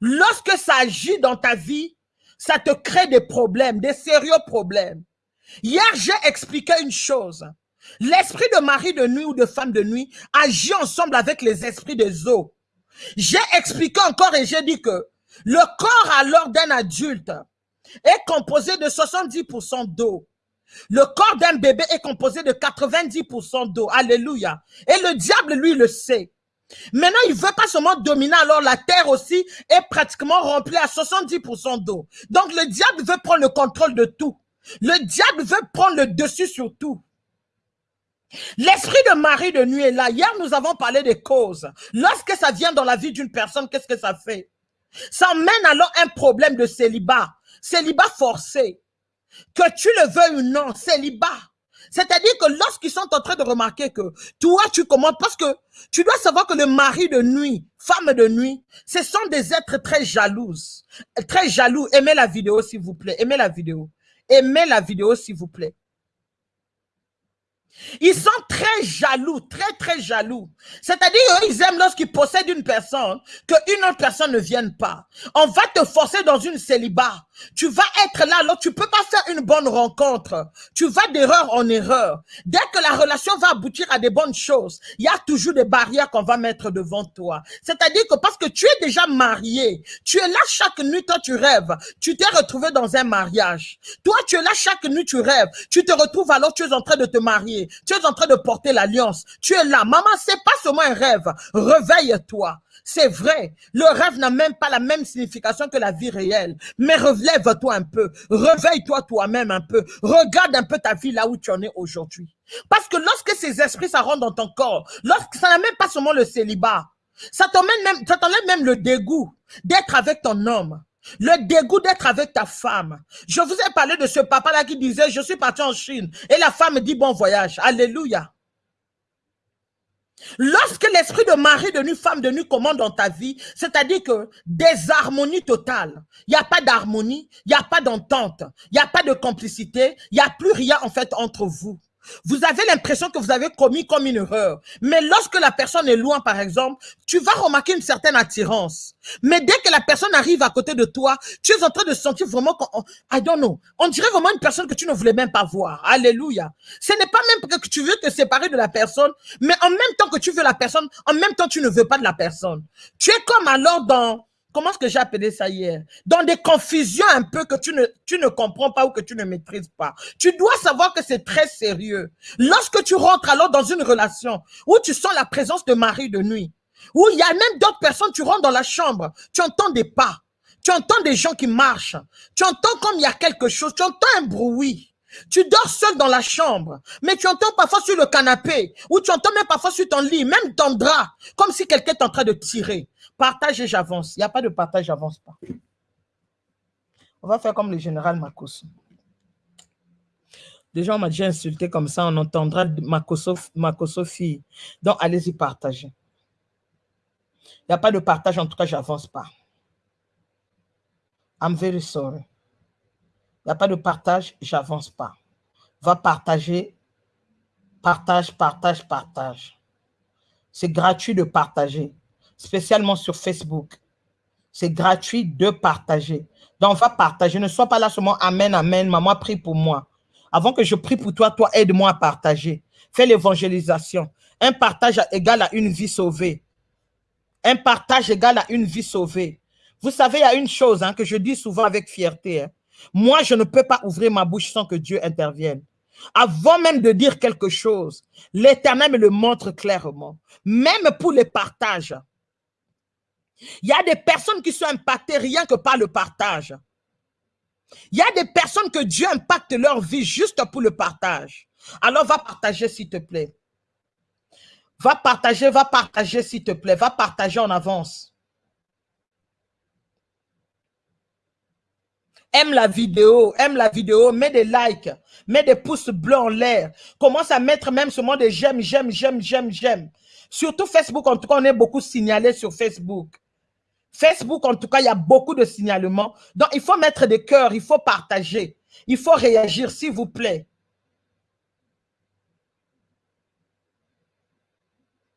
lorsque ça agit dans ta vie, ça te crée des problèmes, des sérieux problèmes. Hier, j'ai expliqué une chose. L'esprit de mari de nuit ou de femme de nuit agit ensemble avec les esprits des eaux. J'ai expliqué encore et j'ai dit que le corps alors d'un adulte est composé de 70% d'eau. Le corps d'un bébé est composé de 90% d'eau. Alléluia. Et le diable, lui, le sait. Maintenant, il veut pas seulement dominer, alors la terre aussi est pratiquement remplie à 70% d'eau. Donc, le diable veut prendre le contrôle de tout. Le diable veut prendre le dessus sur tout. L'esprit de Marie de nuit est là. Hier, nous avons parlé des causes. Lorsque ça vient dans la vie d'une personne, qu'est-ce que ça fait? Ça mène alors un problème de célibat. Célibat forcé. Que tu le veuilles ou non, célibat. C'est-à-dire que lorsqu'ils sont en train de remarquer que toi, tu commandes, parce que tu dois savoir que le mari de nuit, femme de nuit, ce sont des êtres très jalouses, très jaloux. Aimez la vidéo, s'il vous plaît. Aimez la vidéo. Aimez la vidéo, s'il vous plaît. Ils sont très jaloux, très très jaloux. C'est-à-dire ils aiment lorsqu'ils possèdent une personne, qu'une autre personne ne vienne pas. On va te forcer dans une célibat. Tu vas être là, alors tu peux pas faire une bonne rencontre. Tu vas d'erreur en erreur. Dès que la relation va aboutir à des bonnes choses, il y a toujours des barrières qu'on va mettre devant toi. C'est-à-dire que parce que tu es déjà marié, tu es là chaque nuit, toi tu rêves. Tu t'es retrouvé dans un mariage. Toi, tu es là chaque nuit, tu rêves. Tu te retrouves alors, tu es en train de te marier. Tu es en train de porter l'alliance. Tu es là. Maman, c'est pas seulement un rêve. Réveille-toi. C'est vrai, le rêve n'a même pas la même signification que la vie réelle. Mais relève-toi un peu, réveille-toi toi-même un peu, regarde un peu ta vie là où tu en es aujourd'hui. Parce que lorsque ces esprits, ça rentre dans ton corps, lorsque ça n'a même pas seulement le célibat, ça t'enlève même, même le dégoût d'être avec ton homme. Le dégoût d'être avec ta femme. Je vous ai parlé de ce papa-là qui disait, je suis parti en Chine. Et la femme dit, bon voyage. Alléluia. Lorsque l'esprit de mari de nuit, femme de nuit commande dans ta vie, c'est-à-dire que désharmonie totale. Il n'y a pas d'harmonie, il n'y a pas d'entente, il n'y a pas de complicité, il n'y a plus rien en fait entre vous. Vous avez l'impression que vous avez commis comme une erreur. Mais lorsque la personne est loin, par exemple, tu vas remarquer une certaine attirance. Mais dès que la personne arrive à côté de toi, tu es en train de sentir vraiment, I don't know, on dirait vraiment une personne que tu ne voulais même pas voir. Alléluia. Ce n'est pas même que tu veux te séparer de la personne, mais en même temps que tu veux la personne, en même temps tu ne veux pas de la personne. Tu es comme alors dans comment est-ce que j'ai appelé ça hier? Dans des confusions un peu que tu ne, tu ne comprends pas ou que tu ne maîtrises pas. Tu dois savoir que c'est très sérieux. Lorsque tu rentres alors dans une relation où tu sens la présence de mari de nuit, où il y a même d'autres personnes, tu rentres dans la chambre, tu entends des pas, tu entends des gens qui marchent, tu entends comme il y a quelque chose, tu entends un bruit. Tu dors seul dans la chambre, mais tu entends parfois sur le canapé, ou tu entends même parfois sur ton lit, même ton drap, comme si quelqu'un est en train de tirer. Partage et j'avance. Il n'y a pas de partage, j'avance pas. On va faire comme le général Makoso. Déjà, on m'a déjà insulté comme ça, on entendra Makoso, fille. Donc, allez-y partager. Il n'y a pas de partage, en tout cas, j'avance pas. I'm very sorry. Il n'y a pas de partage, j'avance pas. Va partager, partage, partage, partage. C'est gratuit de partager spécialement sur Facebook. C'est gratuit de partager. Donc, va partager. Ne sois pas là seulement Amen, Amen. Maman, prie pour moi. Avant que je prie pour toi, toi, aide-moi à partager. Fais l'évangélisation. Un partage égal à une vie sauvée. Un partage égal à une vie sauvée. Vous savez, il y a une chose hein, que je dis souvent avec fierté. Hein. Moi, je ne peux pas ouvrir ma bouche sans que Dieu intervienne. Avant même de dire quelque chose, l'Éternel me le montre clairement. Même pour les partages. Il y a des personnes qui sont impactées rien que par le partage. Il y a des personnes que Dieu impacte leur vie juste pour le partage. Alors va partager s'il te plaît. Va partager, va partager s'il te plaît. Va partager en avance. Aime la vidéo, aime la vidéo, mets des likes, mets des pouces bleus en l'air. Commence à mettre même seulement des j'aime, j'aime, j'aime, j'aime, j'aime. Surtout Facebook, en tout cas, on est beaucoup signalé sur Facebook. Facebook, en tout cas, il y a beaucoup de signalements. Donc, il faut mettre des cœurs, il faut partager. Il faut réagir, s'il vous plaît.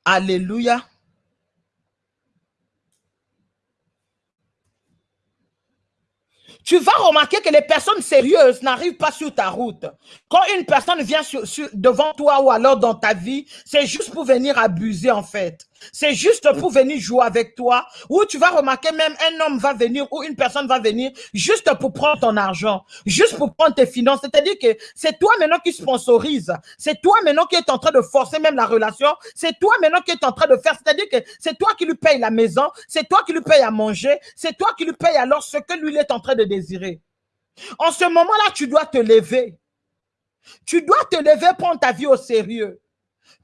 Alléluia. tu vas remarquer que les personnes sérieuses n'arrivent pas sur ta route. Quand une personne vient devant toi ou alors dans ta vie, c'est juste pour venir abuser en fait. C'est juste pour venir jouer avec toi, ou tu vas remarquer même un homme va venir ou une personne va venir juste pour prendre ton argent, juste pour prendre tes finances. C'est-à-dire que c'est toi maintenant qui sponsorise, c'est toi maintenant qui est en train de forcer même la relation, c'est toi maintenant qui est en train de faire, c'est-à-dire que c'est toi qui lui paye la maison, c'est toi qui lui paye à manger, c'est toi qui lui paye alors ce que lui est en train de désirer. En ce moment-là, tu dois te lever. Tu dois te lever, prendre ta vie au sérieux.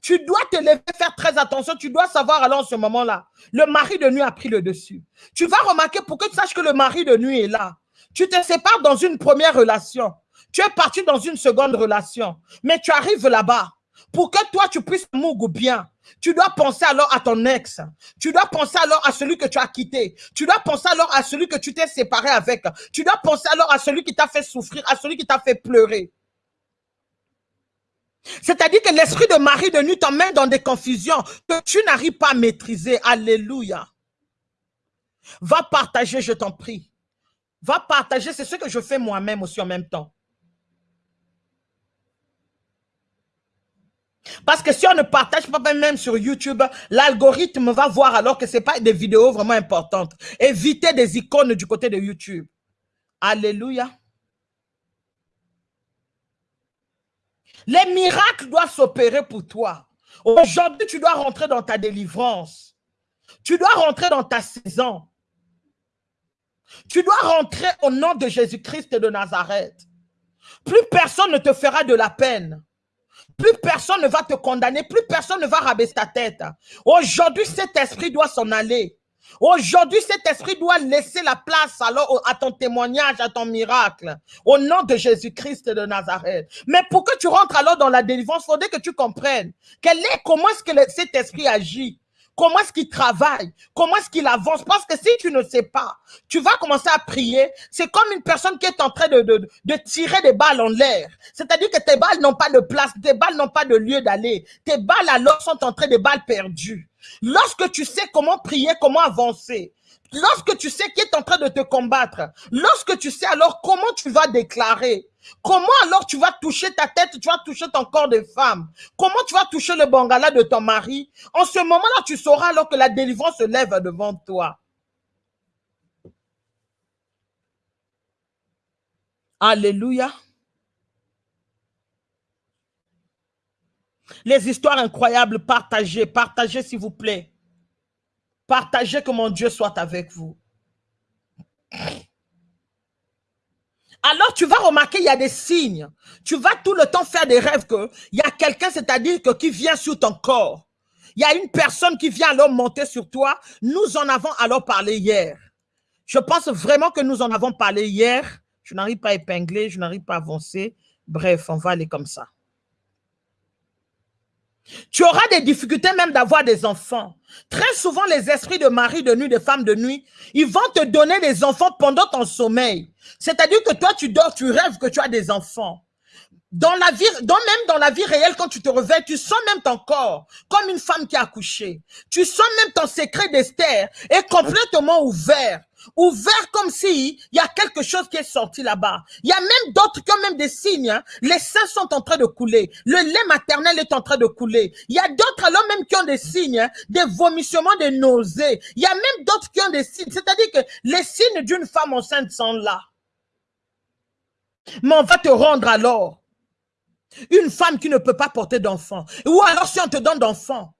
Tu dois te lever, faire très attention. Tu dois savoir alors en ce moment-là, le mari de nuit a pris le dessus. Tu vas remarquer pour que tu saches que le mari de nuit est là. Tu te sépares dans une première relation. Tu es parti dans une seconde relation. Mais tu arrives là-bas. Pour que toi, tu puisses mourir bien, tu dois penser alors à ton ex. Tu dois penser alors à celui que tu as quitté. Tu dois penser alors à celui que tu t'es séparé avec. Tu dois penser alors à celui qui t'a fait souffrir, à celui qui t'a fait pleurer. C'est-à-dire que l'esprit de Marie de nuit t'emmène dans des confusions que tu n'arrives pas à maîtriser. Alléluia. Va partager, je t'en prie. Va partager, c'est ce que je fais moi-même aussi en même temps. Parce que si on ne partage pas même sur YouTube, l'algorithme va voir alors que ce n'est pas des vidéos vraiment importantes. Évitez des icônes du côté de YouTube. Alléluia. Les miracles doivent s'opérer pour toi. Aujourd'hui, tu dois rentrer dans ta délivrance. Tu dois rentrer dans ta saison. Tu dois rentrer au nom de Jésus-Christ de Nazareth. Plus personne ne te fera de la peine. Plus personne ne va te condamner. Plus personne ne va rabaisser ta tête. Aujourd'hui, cet esprit doit s'en aller. Aujourd'hui, cet esprit doit laisser la place alors à ton témoignage, à ton miracle, au nom de Jésus-Christ de Nazareth. Mais pour que tu rentres alors dans la délivrance, il faudrait que tu comprennes quel est, comment est-ce que cet esprit agit? Comment est-ce qu'il travaille? Comment est-ce qu'il avance? Parce que si tu ne sais pas, tu vas commencer à prier. C'est comme une personne qui est en train de, de, tirer des balles en l'air. C'est-à-dire que tes balles n'ont pas de place, tes balles n'ont pas de lieu d'aller. Tes balles alors sont en train de balles perdues. Lorsque tu sais comment prier, comment avancer, lorsque tu sais qui est en train de te combattre, lorsque tu sais alors comment tu vas déclarer, comment alors tu vas toucher ta tête, tu vas toucher ton corps de femme, comment tu vas toucher le bangala de ton mari, en ce moment-là, tu sauras alors que la délivrance se lève devant toi. Alléluia. Les histoires incroyables, partagez, partagez s'il vous plaît. Partagez que mon Dieu soit avec vous. Alors tu vas remarquer, il y a des signes. Tu vas tout le temps faire des rêves que il y a quelqu'un, c'est-à-dire que qui vient sur ton corps. Il y a une personne qui vient alors monter sur toi. Nous en avons alors parlé hier. Je pense vraiment que nous en avons parlé hier. Je n'arrive pas à épingler, je n'arrive pas à avancer. Bref, on va aller comme ça. Tu auras des difficultés même d'avoir des enfants. Très souvent, les esprits de mari de nuit, de femme de nuit, ils vont te donner des enfants pendant ton sommeil. C'est-à-dire que toi, tu dors, tu rêves que tu as des enfants. Dans la vie, dans, même dans la vie réelle, quand tu te réveilles, tu sens même ton corps comme une femme qui a accouché. Tu sens même ton secret d'Esther est complètement ouvert ouvert comme si il y a quelque chose qui est sorti là-bas. Il y a même d'autres qui ont même des signes. Hein. Les seins sont en train de couler. Le lait maternel est en train de couler. Il y a d'autres alors même qui ont des signes, hein, des vomissements, des nausées. Il y a même d'autres qui ont des signes. C'est-à-dire que les signes d'une femme enceinte sont là. Mais on va te rendre alors une femme qui ne peut pas porter d'enfant. Ou alors si on te donne d'enfants,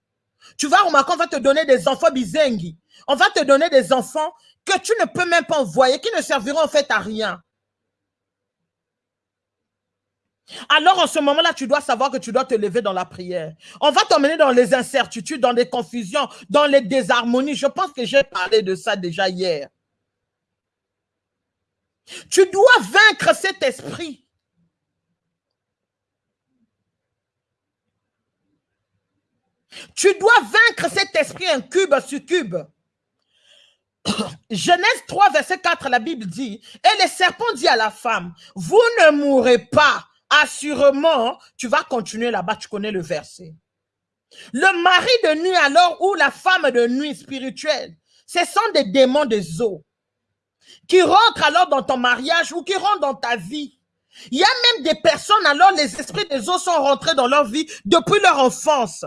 tu vas remarquer, on va te donner des enfants bizengi. On va te donner des enfants que tu ne peux même pas envoyer, qui ne serviront en fait à rien. Alors en ce moment-là, tu dois savoir que tu dois te lever dans la prière. On va t'emmener dans les incertitudes, dans les confusions, dans les désharmonies. Je pense que j'ai parlé de ça déjà hier. Tu dois vaincre cet esprit. Tu dois vaincre cet esprit incube, succube. Genèse 3, verset 4, la Bible dit, et le serpent dit à la femme, vous ne mourrez pas, assurément, tu vas continuer là-bas, tu connais le verset. Le mari de nuit alors ou la femme de nuit spirituelle, ce sont des démons des eaux qui rentrent alors dans ton mariage ou qui rentrent dans ta vie. Il y a même des personnes, alors les esprits des eaux sont rentrés dans leur vie depuis leur enfance.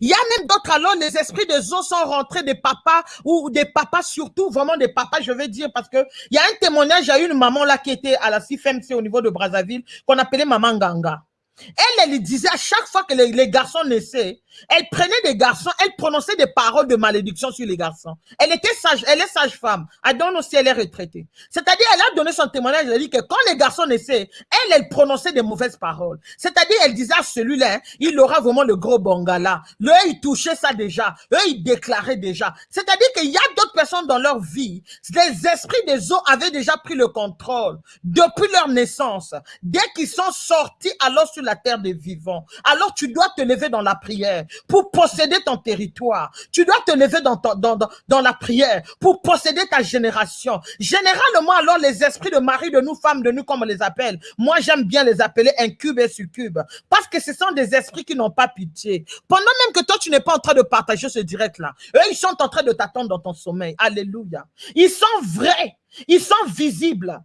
Il y a même d'autres alors, les esprits des eaux sont rentrés des papas ou des papas surtout, vraiment des papas, je vais dire, parce que il y a un témoignage, il y a une maman là qui était à la CFMC au niveau de Brazzaville, qu'on appelait Maman Ganga. Elle, elle disait à chaque fois que les, garçons naissaient, elle prenait des garçons, elle prononçait des paroles de malédiction sur les garçons. Elle était sage, elle est sage-femme. Donne aussi, elle est retraitée. C'est-à-dire, elle a donné son témoignage, elle a dit que quand les garçons naissaient, elle, elle prononçait des mauvaises paroles. C'est-à-dire, elle disait à celui-là, il aura vraiment le gros bongala. Eux, ils touchaient ça déjà. Eux, ils déclaraient déjà. C'est-à-dire qu'il y a d'autres personnes dans leur vie, les esprits des eaux avaient déjà pris le contrôle depuis leur naissance. Dès qu'ils sont sortis alors sur la terre des vivants. Alors tu dois te lever dans la prière pour posséder ton territoire. Tu dois te lever dans, dans, dans, la prière pour posséder ta génération. Généralement, alors, les esprits de mari, de nous, femmes, de nous, comme on les appelle, moi, j'aime bien les appeler incubes et succubes parce que ce sont des esprits qui n'ont pas pitié. Pendant même que toi, tu n'es pas en train de partager ce direct-là, eux, ils sont en train de t'attendre dans ton sommeil. Alléluia. Ils sont vrais. Ils sont visibles.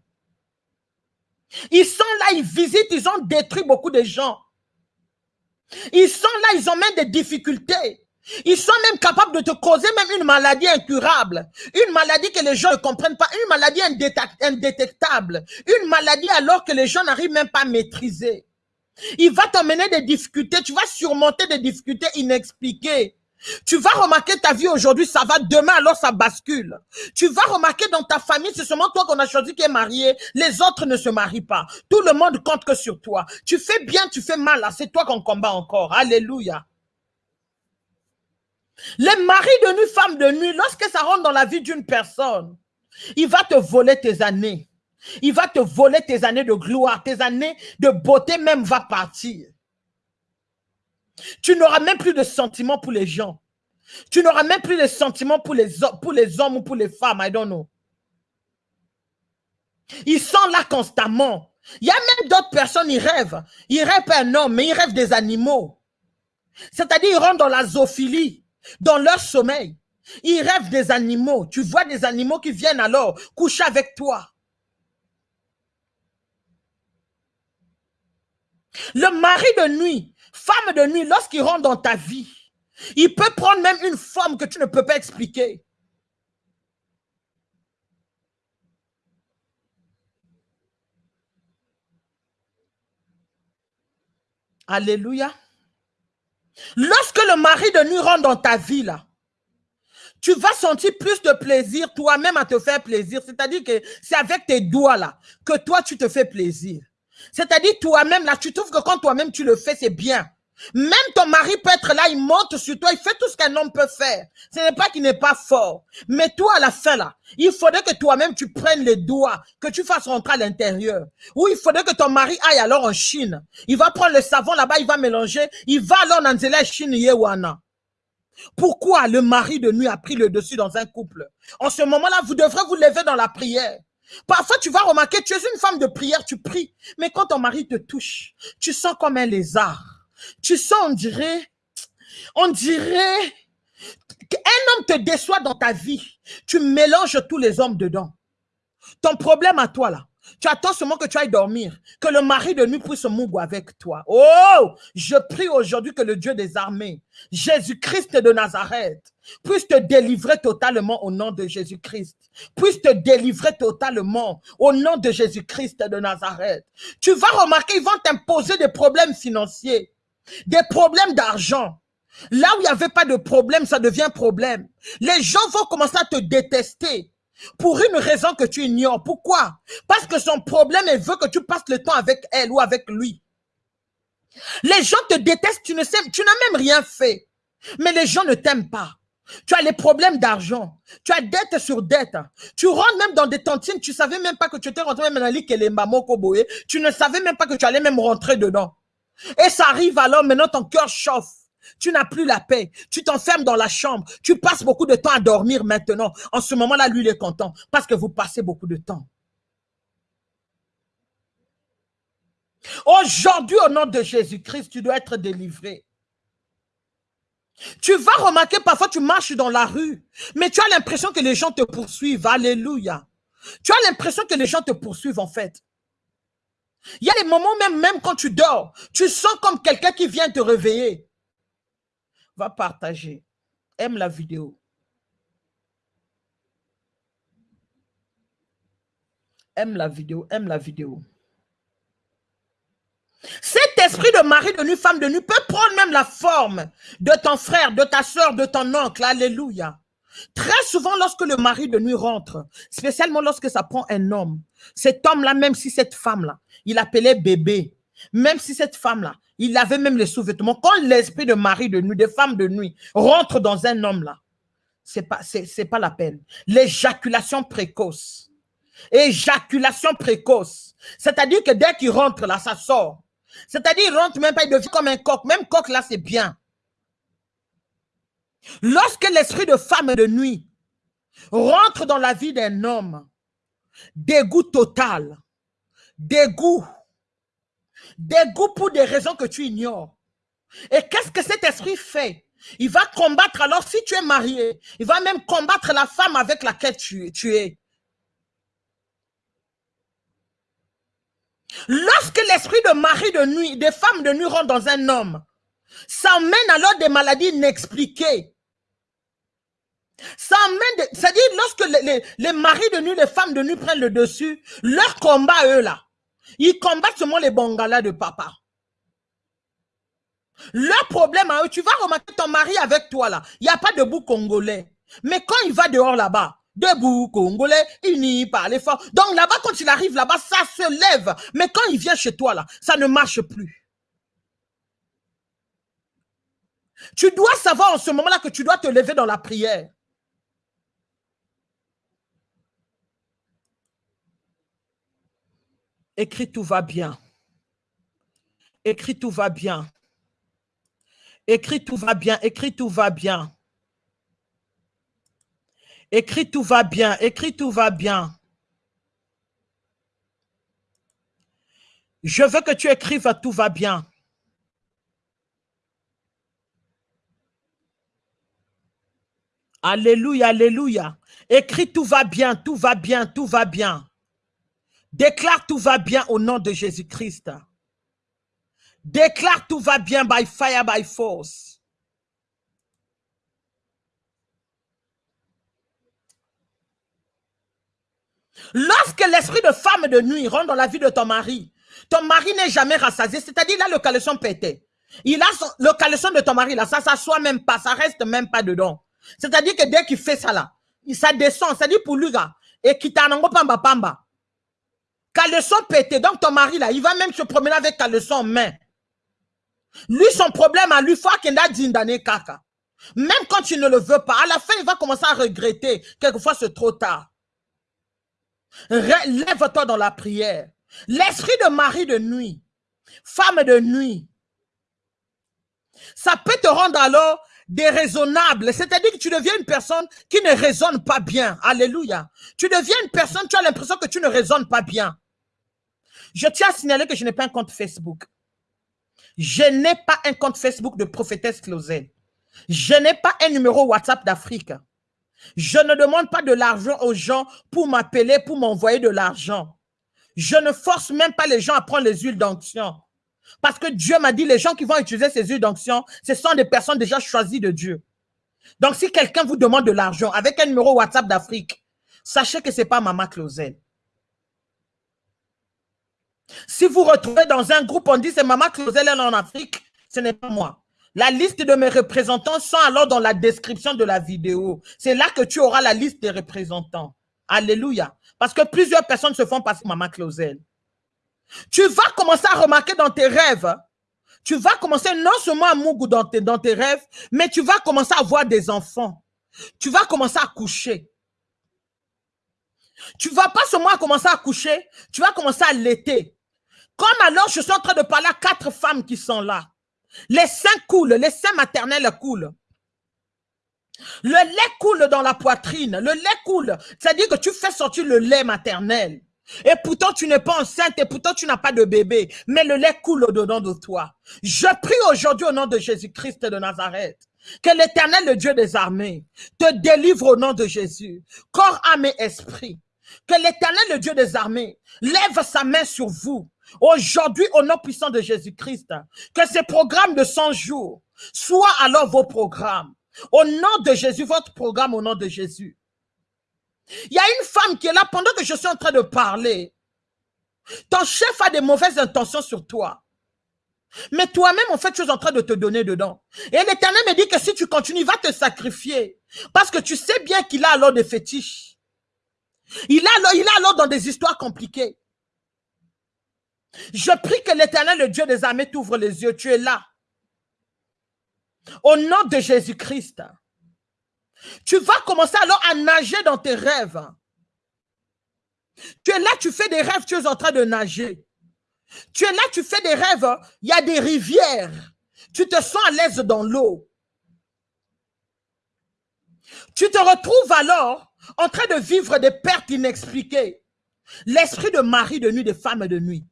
Ils sont là, ils visitent, ils ont détruit beaucoup de gens. Ils sont là, ils ont même des difficultés. Ils sont même capables de te causer même une maladie incurable, une maladie que les gens ne comprennent pas, une maladie indétectable, une maladie alors que les gens n'arrivent même pas à maîtriser. Il va t'emmener des difficultés, tu vas surmonter des difficultés inexpliquées. Tu vas remarquer ta vie aujourd'hui, ça va demain, alors ça bascule. Tu vas remarquer dans ta famille, c'est seulement toi qu'on a choisi qui est marié, les autres ne se marient pas. Tout le monde compte que sur toi. Tu fais bien, tu fais mal, c'est toi qu'on combat encore. Alléluia. Les maris de nuit, femmes de nuit, lorsque ça rentre dans la vie d'une personne, il va te voler tes années. Il va te voler tes années de gloire, tes années de beauté même va partir. Tu n'auras même plus de sentiments pour les gens. Tu n'auras même plus de sentiments pour les, hommes ou pour les femmes, I don't know. Ils sont là constamment. Il y a même d'autres personnes, ils rêvent. Ils rêvent un homme, mais ils rêvent des animaux. C'est-à-dire, ils rentrent dans la zoophilie, dans leur sommeil. Ils rêvent des animaux. Tu vois des animaux qui viennent alors coucher avec toi. Le mari de nuit Femme de nuit, lorsqu'il rentre dans ta vie, il peut prendre même une forme que tu ne peux pas expliquer. Alléluia. Lorsque le mari de nuit rentre dans ta vie, là, tu vas sentir plus de plaisir toi-même à te faire plaisir. C'est-à-dire que c'est avec tes doigts, là, que toi, tu te fais plaisir. C'est-à-dire toi-même, là, tu trouves que quand toi-même tu le fais, c'est bien. Même ton mari peut être là, il monte sur toi, il fait tout ce qu'un homme peut faire. Ce n'est pas qu'il n'est pas fort. Mais toi, à la fin, là, il faudrait que toi-même, tu prennes les doigts, que tu fasses rentrer à l'intérieur. Ou il faudrait que ton mari aille alors en Chine. Il va prendre le savon là-bas, il va mélanger. Il va alors dans la Chine Yewana. Pourquoi le mari de nuit a pris le dessus dans un couple? En ce moment-là, vous devrez vous lever dans la prière. Parfois, tu vas remarquer, tu es une femme de prière, tu pries. Mais quand ton mari te touche, tu sens comme un lézard. Tu sens, on dirait, on dirait qu'un homme te déçoit dans ta vie. Tu mélanges tous les hommes dedans. Ton problème à toi, là, tu attends seulement que tu ailles dormir, que le mari de nuit puisse mouiller avec toi. Oh, je prie aujourd'hui que le Dieu des armées, Jésus-Christ de Nazareth, puisse te délivrer totalement au nom de Jésus-Christ. Puisse te délivrer totalement au nom de Jésus-Christ de Nazareth. Tu vas remarquer, ils vont t'imposer des problèmes financiers, des problèmes d'argent. Là où il n'y avait pas de problème, ça devient problème. Les gens vont commencer à te détester pour une raison que tu ignores. Pourquoi? Parce que son problème, elle veut que tu passes le temps avec elle ou avec lui. Les gens te détestent, tu ne sais, n'as même rien fait. Mais les gens ne t'aiment pas. Tu as les problèmes d'argent. Tu as dette sur dette. Tu rentres même dans des tantines. Tu savais même pas que tu étais rentré même dans les Tu ne savais même pas que tu allais même rentrer dedans. Et ça arrive alors, maintenant ton cœur chauffe. Tu n'as plus la paix. Tu t'enfermes dans la chambre. Tu passes beaucoup de temps à dormir maintenant. En ce moment-là, lui, il est content parce que vous passez beaucoup de temps. Aujourd'hui, au nom de Jésus-Christ, tu dois être délivré. Tu vas remarquer, parfois tu marches dans la rue, mais tu as l'impression que les gens te poursuivent. Alléluia. Tu as l'impression que les gens te poursuivent en fait. Il y a des moments même, même quand tu dors, tu sens comme quelqu'un qui vient te réveiller. Va partager. Aime la vidéo. Aime la vidéo, aime la vidéo. Cet esprit de mari de nu, femme de nu peut prendre même la forme de ton frère, de ta soeur, de ton oncle. Alléluia. Très souvent, lorsque le mari de nuit rentre, spécialement lorsque ça prend un homme, cet homme-là, même si cette femme-là, il appelait bébé, même si cette femme-là, il avait même les sous-vêtements, quand l'esprit de mari de nuit, de femme de nuit, rentre dans un homme-là, c'est pas, c'est pas la peine. L'éjaculation précoce. Éjaculation précoce. C'est-à-dire que dès qu'il rentre là, ça sort. C'est-à-dire, il rentre même pas, il devient comme un coq. Même coq là, c'est bien. Lorsque l'esprit de femme de nuit rentre dans la vie d'un homme, dégoût total, dégoût, dégoût pour des raisons que tu ignores. Et qu'est-ce que cet esprit fait? Il va combattre, alors si tu es marié, il va même combattre la femme avec laquelle tu, tu es. Lorsque l'esprit de mari de nuit, des femmes de nuit rentre dans un homme, ça mène alors des maladies inexpliquées. Ça mène, c'est-à-dire lorsque les, les, maris de nuit, les femmes de nuit prennent le dessus, leur combat, eux là, ils combattent seulement les bangalas de papa. Leur problème à eux, tu vas remarquer ton mari avec toi là, il n'y a pas de bout congolais. Mais quand il va dehors là-bas, debout, congolais, unis par l'effort. Donc là-bas, quand il arrive là-bas, ça se lève. Mais quand il vient chez toi là, ça ne marche plus. Tu dois savoir en ce moment-là que tu dois te lever dans la prière. Écris tout va bien. Écris tout va bien. Écris tout va bien. Écris tout va bien. Écris tout va bien. Écris tout va bien. Je veux que tu écrives tout va bien. Alléluia, alléluia. Écris tout va bien, tout va bien, tout va bien. Déclare tout va bien au nom de Jésus-Christ. Déclare tout va bien by fire, by force. Lorsque l'esprit de femme de nuit rentre dans la vie de ton mari, ton mari n'est jamais rassasié, c'est-à-dire là le caleçon pété. Il a le caleçon de ton mari là, ça s'assoit même pas, ça reste même pas dedans. C'est-à-dire que dès qu'il fait ça là, ça descend, c'est-à-dire pour lui là, et qui pamba pamba. Caleçon pété. Donc ton mari là, il va même se promener avec caleçon en main. Lui, son problème à lui, faut qu'il a d'années caca. Même quand tu ne le veux pas, à la fin, il va commencer à regretter. Quelquefois, c'est trop tard. Lève-toi dans la prière. L'esprit de mari de nuit, femme de nuit, ça peut te rendre alors déraisonnable. C'est-à-dire que tu deviens une personne qui ne raisonne pas bien. Alléluia. Tu deviens une personne, tu as l'impression que tu ne raisonnes pas bien. Je tiens à signaler que je n'ai pas un compte Facebook. Je n'ai pas un compte Facebook de prophétesse Closel. Je n'ai pas un numéro WhatsApp d'Afrique. Je ne demande pas de l'argent aux gens pour m'appeler, pour m'envoyer de l'argent. Je ne force même pas les gens à prendre les huiles d'onction. Parce que Dieu m'a dit, les gens qui vont utiliser ces huiles d'onction, ce sont des personnes déjà choisies de Dieu. Donc, si quelqu'un vous demande de l'argent avec un numéro WhatsApp d'Afrique, sachez que ce n'est pas Maman Closel. Si vous retrouvez dans un groupe, on dit c'est Maman Closel en Afrique, ce n'est pas moi. La liste de mes représentants sont alors dans la description de la vidéo. C'est là que tu auras la liste des représentants. Alléluia. Parce que plusieurs personnes se font passer Maman Closel. Tu vas commencer à remarquer dans tes rêves, tu vas commencer non seulement à mougou dans tes, rêves, mais tu vas commencer à avoir des enfants. Tu vas commencer à coucher. Tu vas pas seulement commencer à coucher, tu vas commencer à l'été. Comme alors, je suis en train de parler à quatre femmes qui sont là. Les seins coulent, les seins maternels coulent. Le lait coule dans la poitrine, le lait coule. C'est-à-dire que tu fais sortir le lait maternel. Et pourtant, tu n'es pas enceinte et pourtant, tu n'as pas de bébé. Mais le lait coule au-dedans de toi. Je prie aujourd'hui au nom de Jésus-Christ de Nazareth. Que l'éternel, le Dieu des armées, te délivre au nom de Jésus, corps, âme et esprit. Que l'éternel, le Dieu des armées, lève sa main sur vous. Aujourd'hui, au nom puissant de Jésus-Christ, que ces programmes de 100 jours soient alors vos programmes. Au nom de Jésus, votre programme au nom de Jésus. Il y a une femme qui est là pendant que je suis en train de parler. Ton chef a des mauvaises intentions sur toi. Mais toi-même, en fait, tu es en train de te donner dedans. Et l'Éternel me dit que si tu continues, il va te sacrifier. Parce que tu sais bien qu'il a alors des fétiches. Il a alors, il a alors dans des histoires compliquées. Je prie que l'Éternel, le Dieu des armées, t'ouvre les yeux. Tu es là. Au nom de Jésus-Christ. Tu vas commencer alors à nager dans tes rêves. Tu es là, tu fais des rêves, tu es en train de nager. Tu es là, tu fais des rêves, il y a des rivières. Tu te sens à l'aise dans l'eau. Tu te retrouves alors en train de vivre des pertes inexpliquées. L'esprit de mari de nuit, des femmes de nuit.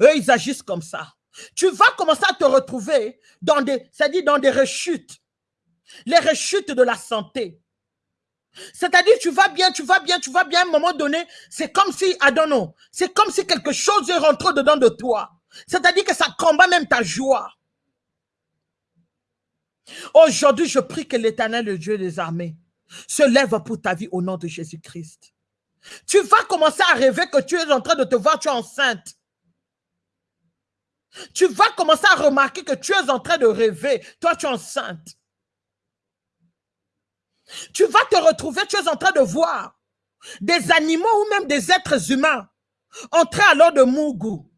Eux, ils agissent comme ça. Tu vas commencer à te retrouver dans des, c'est-à-dire dans des rechutes. Les rechutes de la santé. C'est-à-dire, tu vas bien, tu vas bien, tu vas bien, à un moment donné, c'est comme si, I don't c'est comme si quelque chose est rentré dedans de toi. C'est-à-dire que ça combat même ta joie. Aujourd'hui, je prie que l'éternel, le Dieu des armées, se lève pour ta vie au nom de Jésus-Christ. Tu vas commencer à rêver que tu es en train de te voir, tu es enceinte. Tu vas commencer à remarquer que tu es en train de rêver, toi tu es enceinte. Tu vas te retrouver, tu es en train de voir des animaux ou même des êtres humains entrer alors de Mougou,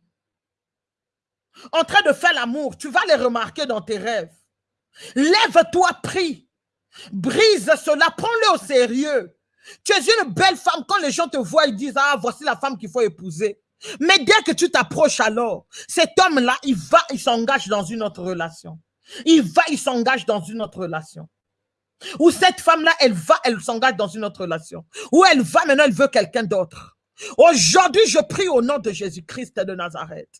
en train de faire l'amour. Tu vas les remarquer dans tes rêves. Lève-toi, prie. Brise cela, prends-le au sérieux. Tu es une belle femme. Quand les gens te voient, ils disent, ah, voici la femme qu'il faut épouser. Mais dès que tu t'approches alors, cet homme-là, il va, il s'engage dans une autre relation. Il va, il s'engage dans une autre relation. Ou cette femme-là, elle va, elle s'engage dans une autre relation. Ou elle va, maintenant, elle veut quelqu'un d'autre. Aujourd'hui, je prie au nom de Jésus-Christ de Nazareth.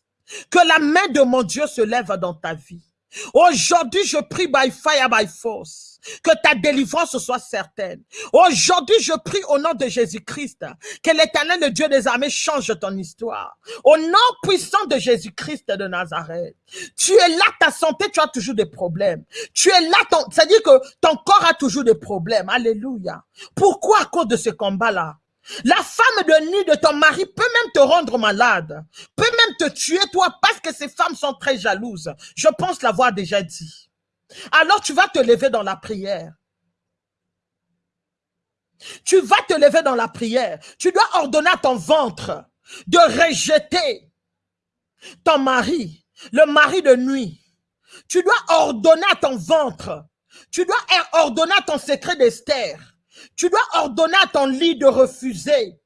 Que la main de mon Dieu se lève dans ta vie. Aujourd'hui, je prie by fire, by force que ta délivrance soit certaine. Aujourd'hui, je prie au nom de Jésus-Christ que l'éternel, le Dieu des armées, change ton histoire. Au nom puissant de Jésus-Christ de Nazareth. Tu es là, ta santé, tu as toujours des problèmes. Tu es là, c'est-à-dire que ton corps a toujours des problèmes. Alléluia. Pourquoi? À cause de ce combat-là? La femme de nuit de ton mari peut même te rendre malade, peut même te tuer toi parce que ces femmes sont très jalouses. Je pense l'avoir déjà dit. Alors tu vas te lever dans la prière. Tu vas te lever dans la prière. Tu dois ordonner à ton ventre de rejeter ton mari, le mari de nuit. Tu dois ordonner à ton ventre. Tu dois ordonner à ton secret d'Esther. Tu dois ordonner à ton lit de refuser.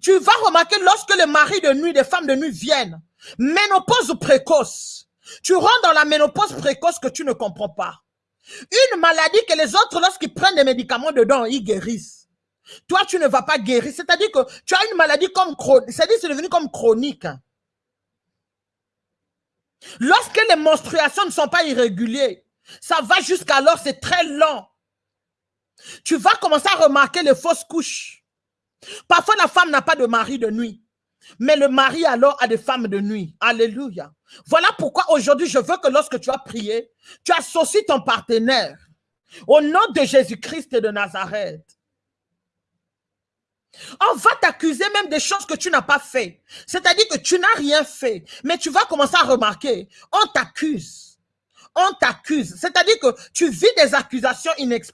Tu vas remarquer lorsque les maris de nuit, les femmes de nuit viennent, ménopause précoce, tu rentres dans la ménopause précoce que tu ne comprends pas. Une maladie que les autres, lorsqu'ils prennent des médicaments dedans, ils guérissent. Toi, tu ne vas pas guérir. C'est-à-dire que tu as une maladie comme chronique. C'est-à-dire c'est devenu comme chronique. Lorsque les menstruations ne sont pas irrégulières, ça va jusqu'alors, c'est très lent. Tu vas commencer à remarquer les fausses couches. Parfois, la femme n'a pas de mari de nuit. Mais le mari alors a des femmes de nuit. Alléluia. Voilà pourquoi aujourd'hui, je veux que lorsque tu as prié, tu associes ton partenaire au nom de Jésus-Christ de Nazareth. On va t'accuser même des choses que tu n'as pas fait. C'est-à-dire que tu n'as rien fait. Mais tu vas commencer à remarquer, on t'accuse. On t'accuse. C'est-à-dire que tu vis des accusations inexpliquées.